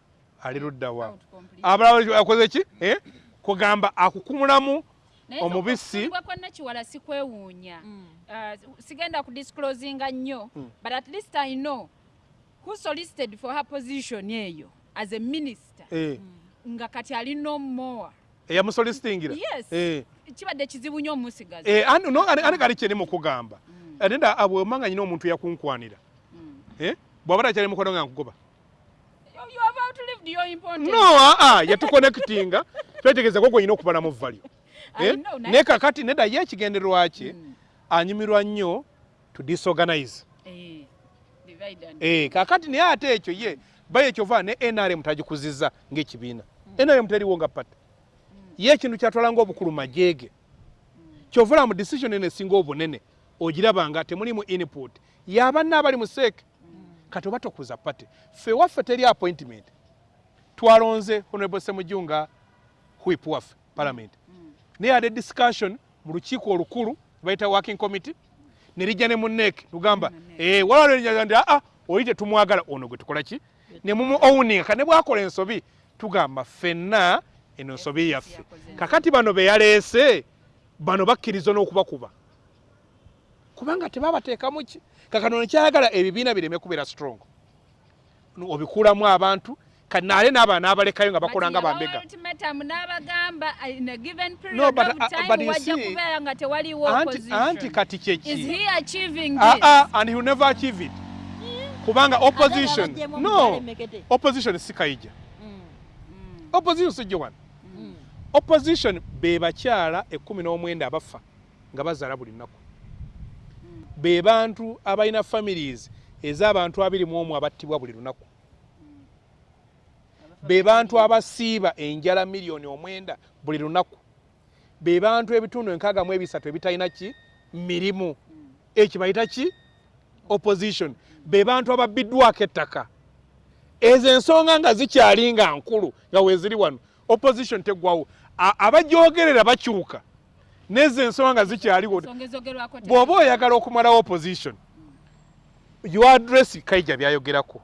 Ali luddawa. Abalala akoze ki? Eh? kugamba akukumulamu omubisi- nakiwala sikwewuunya Uh, sigenda kudisclosinga nnyo Mm. but at least i know who solicited for her position eyo as a minister? Eh, nga kati alina omumowa eyamusolisitingira Yes. Eh, kibadde kizibu nnyo omusigaza eh, ani no, kali kyeri mukugamba ate nda abwemanga nyina omuntu yakunkwanira Eh, bw'aba takyali mukono nga nkugoba. You- you have outlived your importance. no aa yatukonekutinga twetegerezako gwenyina okubalamu valyo I Eh, naye- kakati nedda ye ekigendererwa kye anyumirwa nnyo to disorganize Eh, divide and- Eh, kakati naye ate ekyo ye baye ekyova ne nrm tagikuziza ng'ekibiina. Nrm teriwo nga pata. Ye ekintu kyatwala ngaobukulu majeege. Kyovula mu decision eno esinga obunene ogiraba nga temulimu input. Yabanna abali mu seeke kati oba tokuza pate. Ffe waffe teri appointment. Twalonze honorable semujunga whip waffe parliament. Naye ade discussion mu lukiiko olukulu bayita working committee ne lijja ne munneeke. Tugamba eh, walwalwenyaga nti aa oli tetumwagala ono gwe tukola ki? Ne mumu owning ka ne bwakola ensobi. Tugamba ffenna eno ensobi yaffe. kakati bano be yaleese bano bakkiriza n'okubakuba. Kubanga tebabateekamu ki? Kakano nekyayagala ebibiina bireme kubeera strong. Obikuulamu abantu kanaale n'abaana abalekayo nga bakola nga bambega uh, anti, kati Is kyeki he achieving Ah, ah, and he never achieve it. Kubanga opposition no opposition si kayija opposition si jowan opposition be bakyala ekkumi n'omwenda abafa nga bazaala buli nnaku. Be bantu abalina families ez'abantu abiri mu omu abattibwa buli lunaku be bantu abasiiba enjala miliyoni omwenda buli lunaku. Be bantu ebitundu enkaaga mu ebisatu ebitalina ki? Mirimu. Ekyo bayita ki? Opposition. Be bantu ababbiddwako ettaka. Ezo ensonga nga zikyali nga nkulu nga weeziri wano opposition teggwawo A- abagyogerera bakyuka. Nezo ensonga nga zikyaliwo bw'oba oyagala okumalawo opposition your address kaija byayogerako.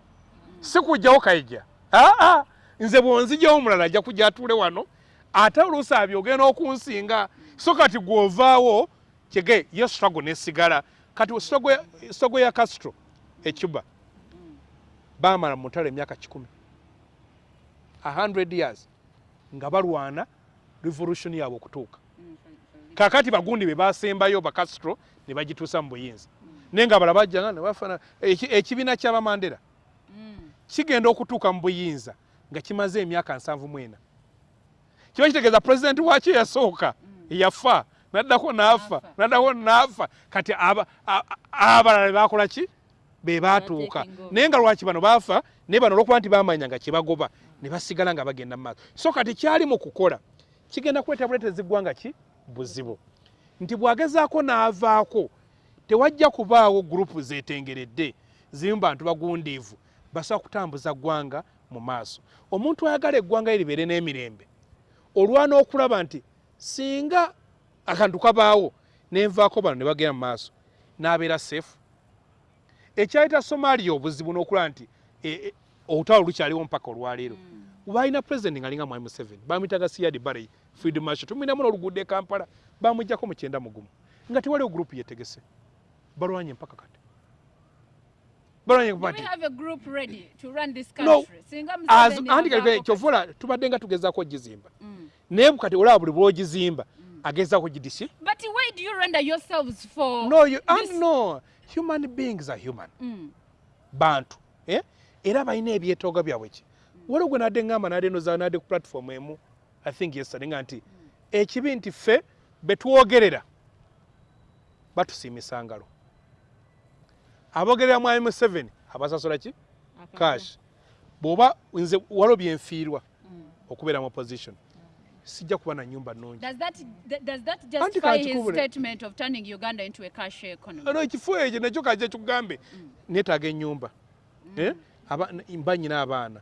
Si kujjawo kaija aa nze bwonzijjawo omulala ajja kujja atuule wano ate oluusi abyogenda okunsinga so kati gw'ovaawo kyege yo struggle nesigala kati struggle ya- castro ecuba baamala mu mutalo emyaka kikumi. 100 years nga balwana revolution yaabwe okutuuka. Kakati bagundi be basembayo ba castro ne bagituusa mu buyinza. Naye nga balaba bajjanga ne bafana eki- ekibiina ky'abamandera Mm. kigenda okutuuka mu buyinza nga kimaze emyaka nsanvu mwena kiba kitegeeza pulezidenti wakyo yasooka yafa naddako Naafa. naddako naafa kati abalala bakola ki? Be baatuuka. naye nga lwaki bano baafa? Naye bano olwokuba nti bamanya nga kyebagoba ne basigala nga bagenda mu maaso. So kati kyali mu kukola kigenda kuleeta buleetezi ggwanga ki? Buzibu. Nti bw'agezaako n'avaako tewajja kubaawo gurupu zetengeredde zirimu bantu bagundiivu basobola kutambuza ggwanga mu maaso. Omuntu ayagala eggwanga lye libeere n'emirembe olwana okulaba nti singa akantu kabaawo nenvaako bano ne bagenda mu maaso n'abeera seefu ekyayita somalia obuzibu n'okulaba nti e, e, olutalo lukyaliwo mpaka olwaleero. Balina pulezidenti ngaalinga mwami museveni bamwitaga siyadi barey field marshal. Tumwinamu n'oluguudo e kampala bamuggyako mu kyenda mugumu nga tewaliwo gurupu yetegese balwanye mpaka kati kyovola tubadde nga tugezaako ogizimba Mm. naye kati olaba buli bwogizimba agezaako gidisi no human beings are human. Mm. bantu eh? era balina ebyetooga byabwe ki? Waliwo gwe nadde ngamba nadde noza nadde ku platform emu. I think yesterday nga nti ekibi nti ffe betwogerera batusiimisa ngalo abogerera mwami museveni abasasula ki? Cash. Bw'oba nze waliwo byenfiirwa okubeera mu opposition sijja kuba na nyumba nnungi. Does that th- does that Anti justify his kakikubule. statement of turning Uganda into a cash economy? no ekifo ekyo nakyo kaje kikugambe. Neetaaga ennyumba. Eh? Aba- n- banyina abaana.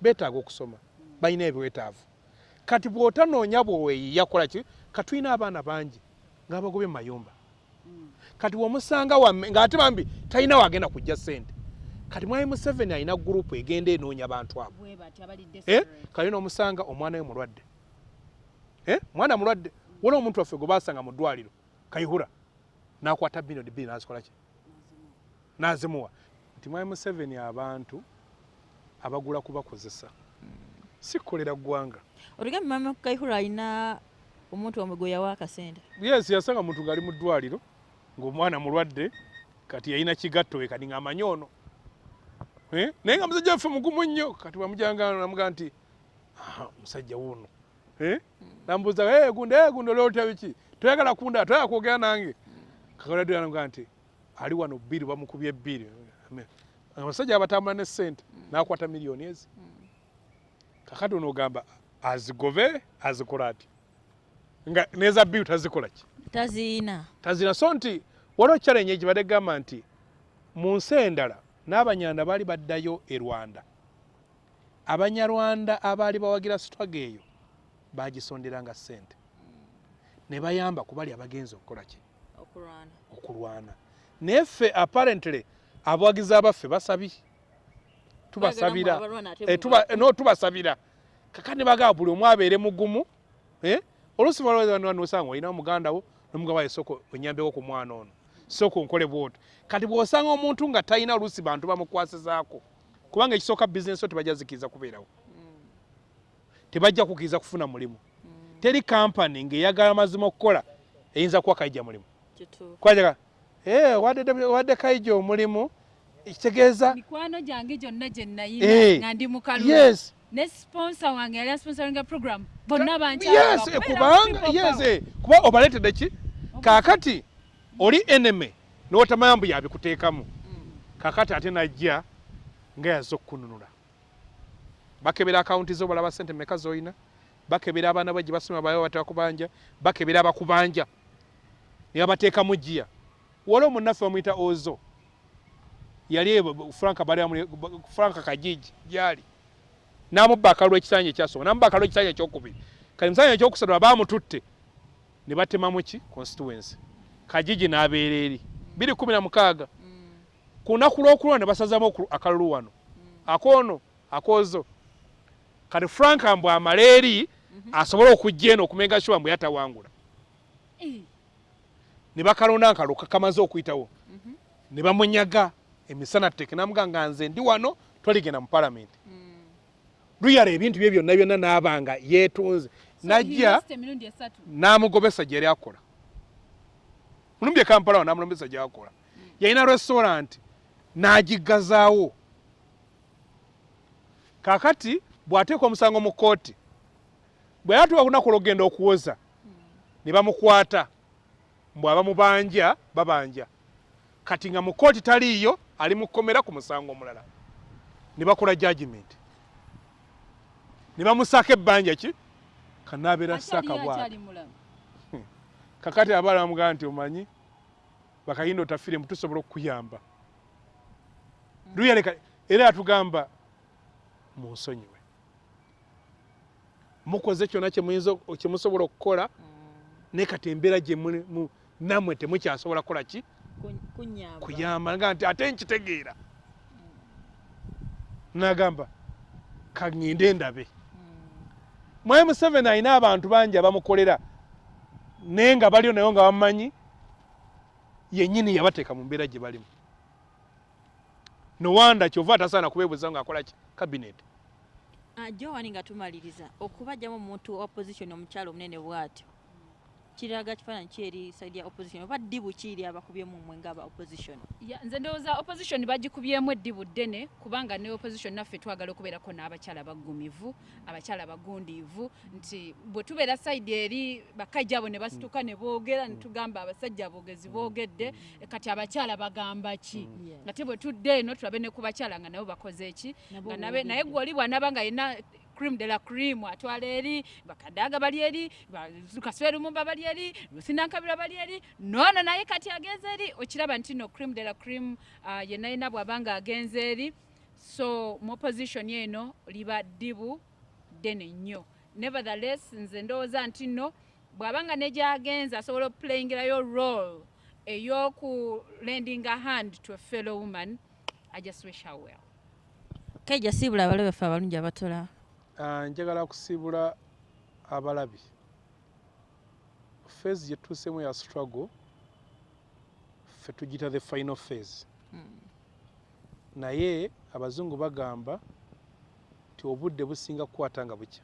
Beetaaga okusoma. Balina ebiwetaavu. Kati bw'otanoonya bweweeyiya kola ki? Katulina abaana bangi ng'abagobye mu mayumba kati bw'omusanga wamme ng'ate bambi talina wagenda kujja ssente. Kati mwami museveni alina gurupu egenda enoonya bantu abo. Eh? desperate. kali n'omusanga omwana we mulwadde. Eh? mwana mulwadde. Waliwo omuntu waffe gwe basanga mu ddwaliro kayihura n'akwata bilioni bbiri n'azikola ki? N'azimuwa. Nti mwami museveni abantu abagula kubakozesa si kukolera ggwanga. Oligambe mama kaihura alina omuntu wamwe gwe yawa akasente? Yes yasanga muntu ng'ali mu ddwaliro ng'omwana mulwadde kati yalina kigatto we kati ng'amanyi ono. Eh? naye nga musajja waffe mugumu nnyo kati bamujanga namugaa nti "Ah, musajja wuuno. Eh? namubuuza "Eh, gunda eh, gunda olwotya biki? Toyagala kunda toyagala kwogera nange. Kakaladde namugaa nti ali wano bbiri bamukubye ebbiri abasajja abatambula ne ssente n'akwata miliyoni ezi. Kakati ono ogamba azigove azikola ati nga neza bbiri tazikola ki taziina. Tazina. So nti waliwo challenge ekibadde gamba nti mu nsi endala n'abanyanda baali baddayo e rwanda. Abanyarwanda abaali bawagira sitwaga eyo bagisonderanga ssente. Ne bayamba ku bali abagenzi okukola ki? Okulwana. Naye ffe apparently abawagizi abaffe basabi tubasabira. Eh, no tubasabira. Kakati bagamba buli omu abeere mugumu eh? oluusi nosanga olina omuganda wo nomugaba waye soko onyambeko ku mwana ono. Soko nkole bwoti kati bw'osanga omuntu nga talina oluusi bantu bamukwasizaako kubanga ekisooka bizinesi o tebajja zikiriza kubeerawo. Tebajja kukiriza kufuna mulimu. Teri kampani ng'eyagala mazima okukola eyinza kuwa kayija mulimu. Kwajaga "Eh, wadde kayija omulimu ekitegeeza mikwano gyange gyonna gye Eh, nayina nga ndi mukalu yes. Ne sponsor wange yali asponsoringa program. Bonna yes bankyala eh, kubanga yes eh, kuba obaletedde ki kaakati oli eneme n'otamanya mbu yabikuteekamu kaakati ate najja nga yazze okukununula. Bakebera akawunti zo balaba sente meka z'olina bakebera abaana bwe gye basoma bayo batera kubanja? Bakebera abakubanja? Ne babateekamu giya waliwo munnaffe bamuyita ozo yali franka franka kajiji gyali. N'amubba akalulu ekisanja ekyasooka n'amubba akalulu ekisanja ekyokubiri. Kati musanja ekyokusatu abaamututte ne batemamu ki? Constituency. Kajiji n'abeera eri. Biri kumi na mukaaga. Ku lunaku lw'okulwa ne basazamu akalulu wano. Akoono akoozo. Kati frank mbw amala eri asobole okujja eno okumenga shuwa mbwe yatawangula? Ne bakalonda nkalu kakamaze okuyitawo. Ne bamunyaga emisana tteke namuga nga nze ndi wano toligenda mu palamenti luyala ebintu bye byonna byonna n'abanga yeetunze najja n'amugobesa gye yali akola. Mulumbye kampala wa n'amulobesa gy'akola yalina restaurant n'agiggazaawo kaakati bw'ateeka omusango mu kooti bwe yatuwa lunaku lw'okugenda okuwoza ne bamukwata mbw abamubanja babanja. Kati nga mu kooti taliiyo ali mu kkomera ku musango omulala. Ne bakola judgment ne bamusaako ebbanja ki kanaabeera Akyali- ssaaka bwati. mulamu. Kakati abaala bamugamba nti omanyi bakayinda otafiremu tusobola okukuyamba. Luyaleka era atugamba munsonyiwe. Mukoze kyona kyemuyinza kyemusobola okukola naye kati embeera gye muli mu- nammwe temukyasobola kukola ki? Kuyamba nga nti ate nkitegeera. Nagamba kaŋŋende ndabe mwai museveni alina abantu bangi abamukolera naye nga baliyo nayo nga bamumanyi yennyini yabateeka mu mbeera gye balimu. Nowanda kyova atasaana kubeebuza ngaakola ki? Kabineeti Ah, jowani nga tumaliriza okubajjamu omuntu opposition omukyalo omunene bw'atyo kiraga kifaananyi ki eri saidi ya opposition. Oba ddibu kiiri abakubyemu mmwe ng'aba opposition? Ya, nze ndowooza opposition bagikubyemu eddibu ddene kubanga ne opposition naffe twagala okubeerako n'abakyala baggumivu abakyala bagundiivu nti bwe tubeera sayidi eri bakajja abo ne basituka ne boogera ne tugamba abasajja aboogezi boogedde kati abakyala bagamba ki? Yeah. ate bwe tudde eno tulabe ne ku bakyala nga nabo bakoze nga nabe- naye gwe oli bw'anaba nga yina cream de la cream atwala eri bakadaga bali eri ba- kaswera lumumba bali eri lusinankabira bali eri noono naye kati agenze eri okiraba nti no cream de la cream uh, yenna yina bw'aba nga agenze eri. So mu opposition eno liba ddibu ddene nnyo. Nevertheless nze ndowooza nti nno bw'aba nga ne gy'agenze asobola okuplayingirayo role ey'oku lending a hand to a fellow woman i just wish her well. Kaija siibula abalabe ffe abalungi abatola njagala kusiibula abalabi. Phase gye tutuusemu ya struggle ffe tugita the final phase. Naye abazungu bagamba nti obudde businga kukwata nga bukya.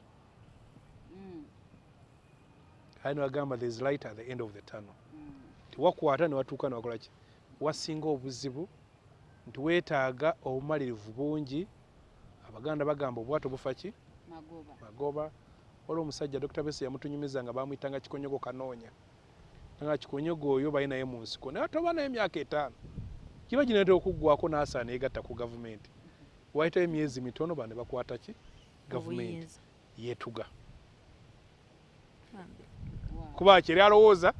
Aye nebagamba there is light at the end of the tunnel. Tiwakwata newatuuka newakola ki? Wasinga obuzibu nti weetaaga obumalirivu bungi. Abaganda bagamba obwato bufa ki magoba. Waliwo omusajja dr bese yamutunyumiza nga bamwyitanga kikonyogo kanoonya nga kikonyogo oyo bali naye mu nsiko. Naye toba naye emyaka etaano kiba ginatera okuggwako n'asaana yegatta ku gavumenti. Wayitayo emyezi mitono bane bakwata ki? Gavumenti. Yeetuga. Bambi. kuba kyeri alowooza?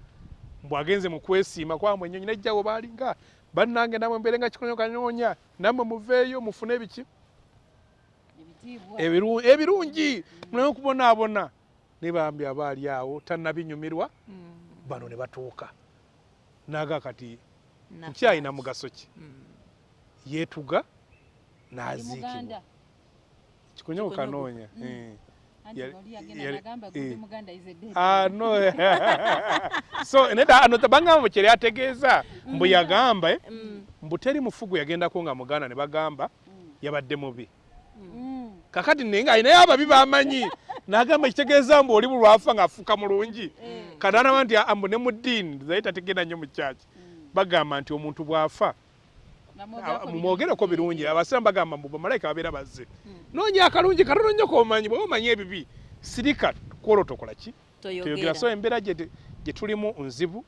Mbw agenze mu kwesiima. Kwamwe ennyonyi nejjawo baalinga bannange namwe mbeere nga kikonyogo kanoonya nammwe muveeyo mufune ebiki ebirungi muleme okubonaabona ne bambi abaali awo tannabinyumirwa Mm, bano ne batuuka naga kati nafa. nkyalina mugaso ki Mm. yeetuga Ndi n'aziikibwa Kikonyogo. kanoonya Mm. eh. eh. Ah, no. so nedda ano bangamba kyeri ategeeza mbu yagamba mbu teri mufugu yagendako nga muganda ne bagamba yabadde mubi. Kakati naye nga alinayo ababi bamanyi. Nagamba kitegeeza mbu oli bulwafa ng'afuuka mulungi. Kati anaba nti ambu ne mu ddiini zaye tategenda nnyo mu kyaki bagamba nti omuntu bw'afa. Mumwogereko birungi. Abasiramu bagamba mbu bamalayika babeera bazze. Noonya akalungi katono nnyo komanyi bwe omanyi ebibi. Sirika kwolwo tokola ki? Toyogera. So embeera gye tulimu nzibu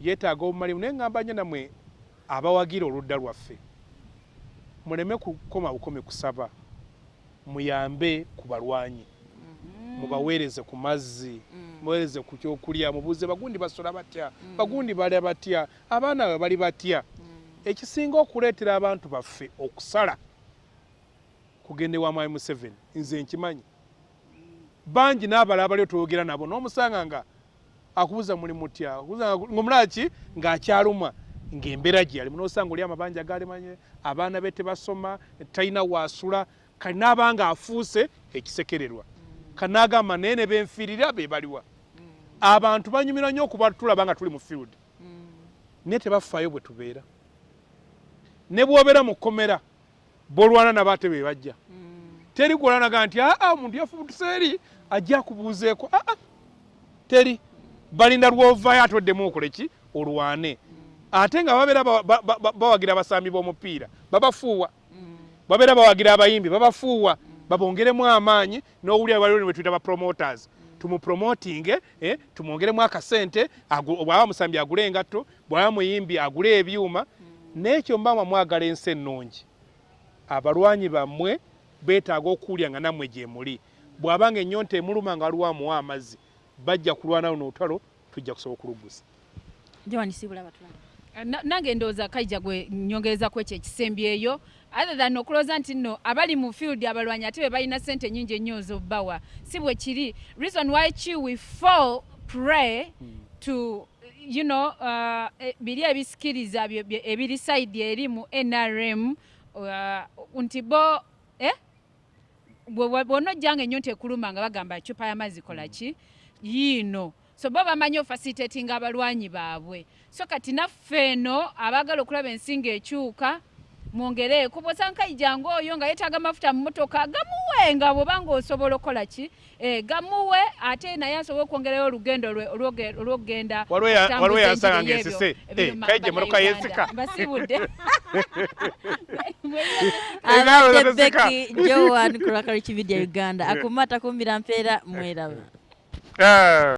yeetaaga obumalimu. Naye ngamba nyo namwe abawagira oludda lwaffe. Muleme kukoma bukomi kusaba muyambe ku balwanyi. Mubaweereze ku mazzi. Muweereze ku kyokulya. Mubuuze bagundi basola batya. Bagundi balya batya. Abaana bwe bali batya. Ekisinga okuleetera abantu baffe okusala kugenda ewa mwami museveni nze nkimanyi. Bangi n'abalala bali otwogera nabo n'omusanga nga akubuza muli mutya? Akubuza nga- ng'omulaki ng'akyalumwa ng'embeera gye yalimu n'osanga oli amabanja galimanye abaana be tebasoma talina waasula kali n'abanga afuuse ekisekererwa. Kanaagamba naye ne benfiirira be baliwa. Abantu banyumirwa nnyo okuba tulaba nga tuli mu field. Naye tebafaayo bwe tubeera. Ne bw'obeera mu kkomera b'olwana nabo ate be bajja. Teri gwolanaga nti aa omuntu yafubutuse eri ajja akubuuzeeko. Aa teri balinda lwovaayo ate oddemu okole ki? Olwane. Ate nga babeera ba- ba- ba- bawagira abasambi b'omupiira babafuuwa babeera bawagira abayimbi babafuuwa babongeremu amaanyi n'owulira waliwo ne tuyita ba promoters. Tumupromotinge eh, tumwongeremu akasente bw'aba musambi agule engatto bw'aba muyimbi agule ebyuma. N'ekyo mbama mwagala ensi ennungi. Abalwanyi bammwe beetaaga okuwulya nga nammwe gye muli. Bw'abanga ennyonta emuluma nga waliwo amuwa amazzi bajja kulwana luno olutalo tujja kusobola okuluggusa nange ndowooza kaija gwe nyongereza ku ekyo ekisembyeyo other than okulooza nti nno abali mu field abalwanyi ate be balina sente nyingi ennyo ez'obbawa si bwe kiri. Reason why chi we fall pray to you know uh, e- biri ebisikiriza ebiri side eri mu nrm uh, nti bo eh? Bw'onojjanga ennyo tekuluma nga bagamba ecupa y'amazzi kola ki? Yiino. So bo bamanyi ofacilitatinga abalwanyi baabwe. So kati naffe eno abaagala okulaba ensinga ekyuka mwongereeko bwosankaijanga oyo nga yeetaaga amafuta mu motoka gamuwe nga bwobanga osobola okukola ki eh, gamuwe ate naye asobole okwongerayo olugendo lwe olwokugenda Waliwo yansanga Eh, kaija emmotoka bannayuganda. yensika. mbasibudde Eh, naawe abadde zateseka. beki jowan ku lwakalikividia uganda akumata kumbira mpeera mweraba Ah.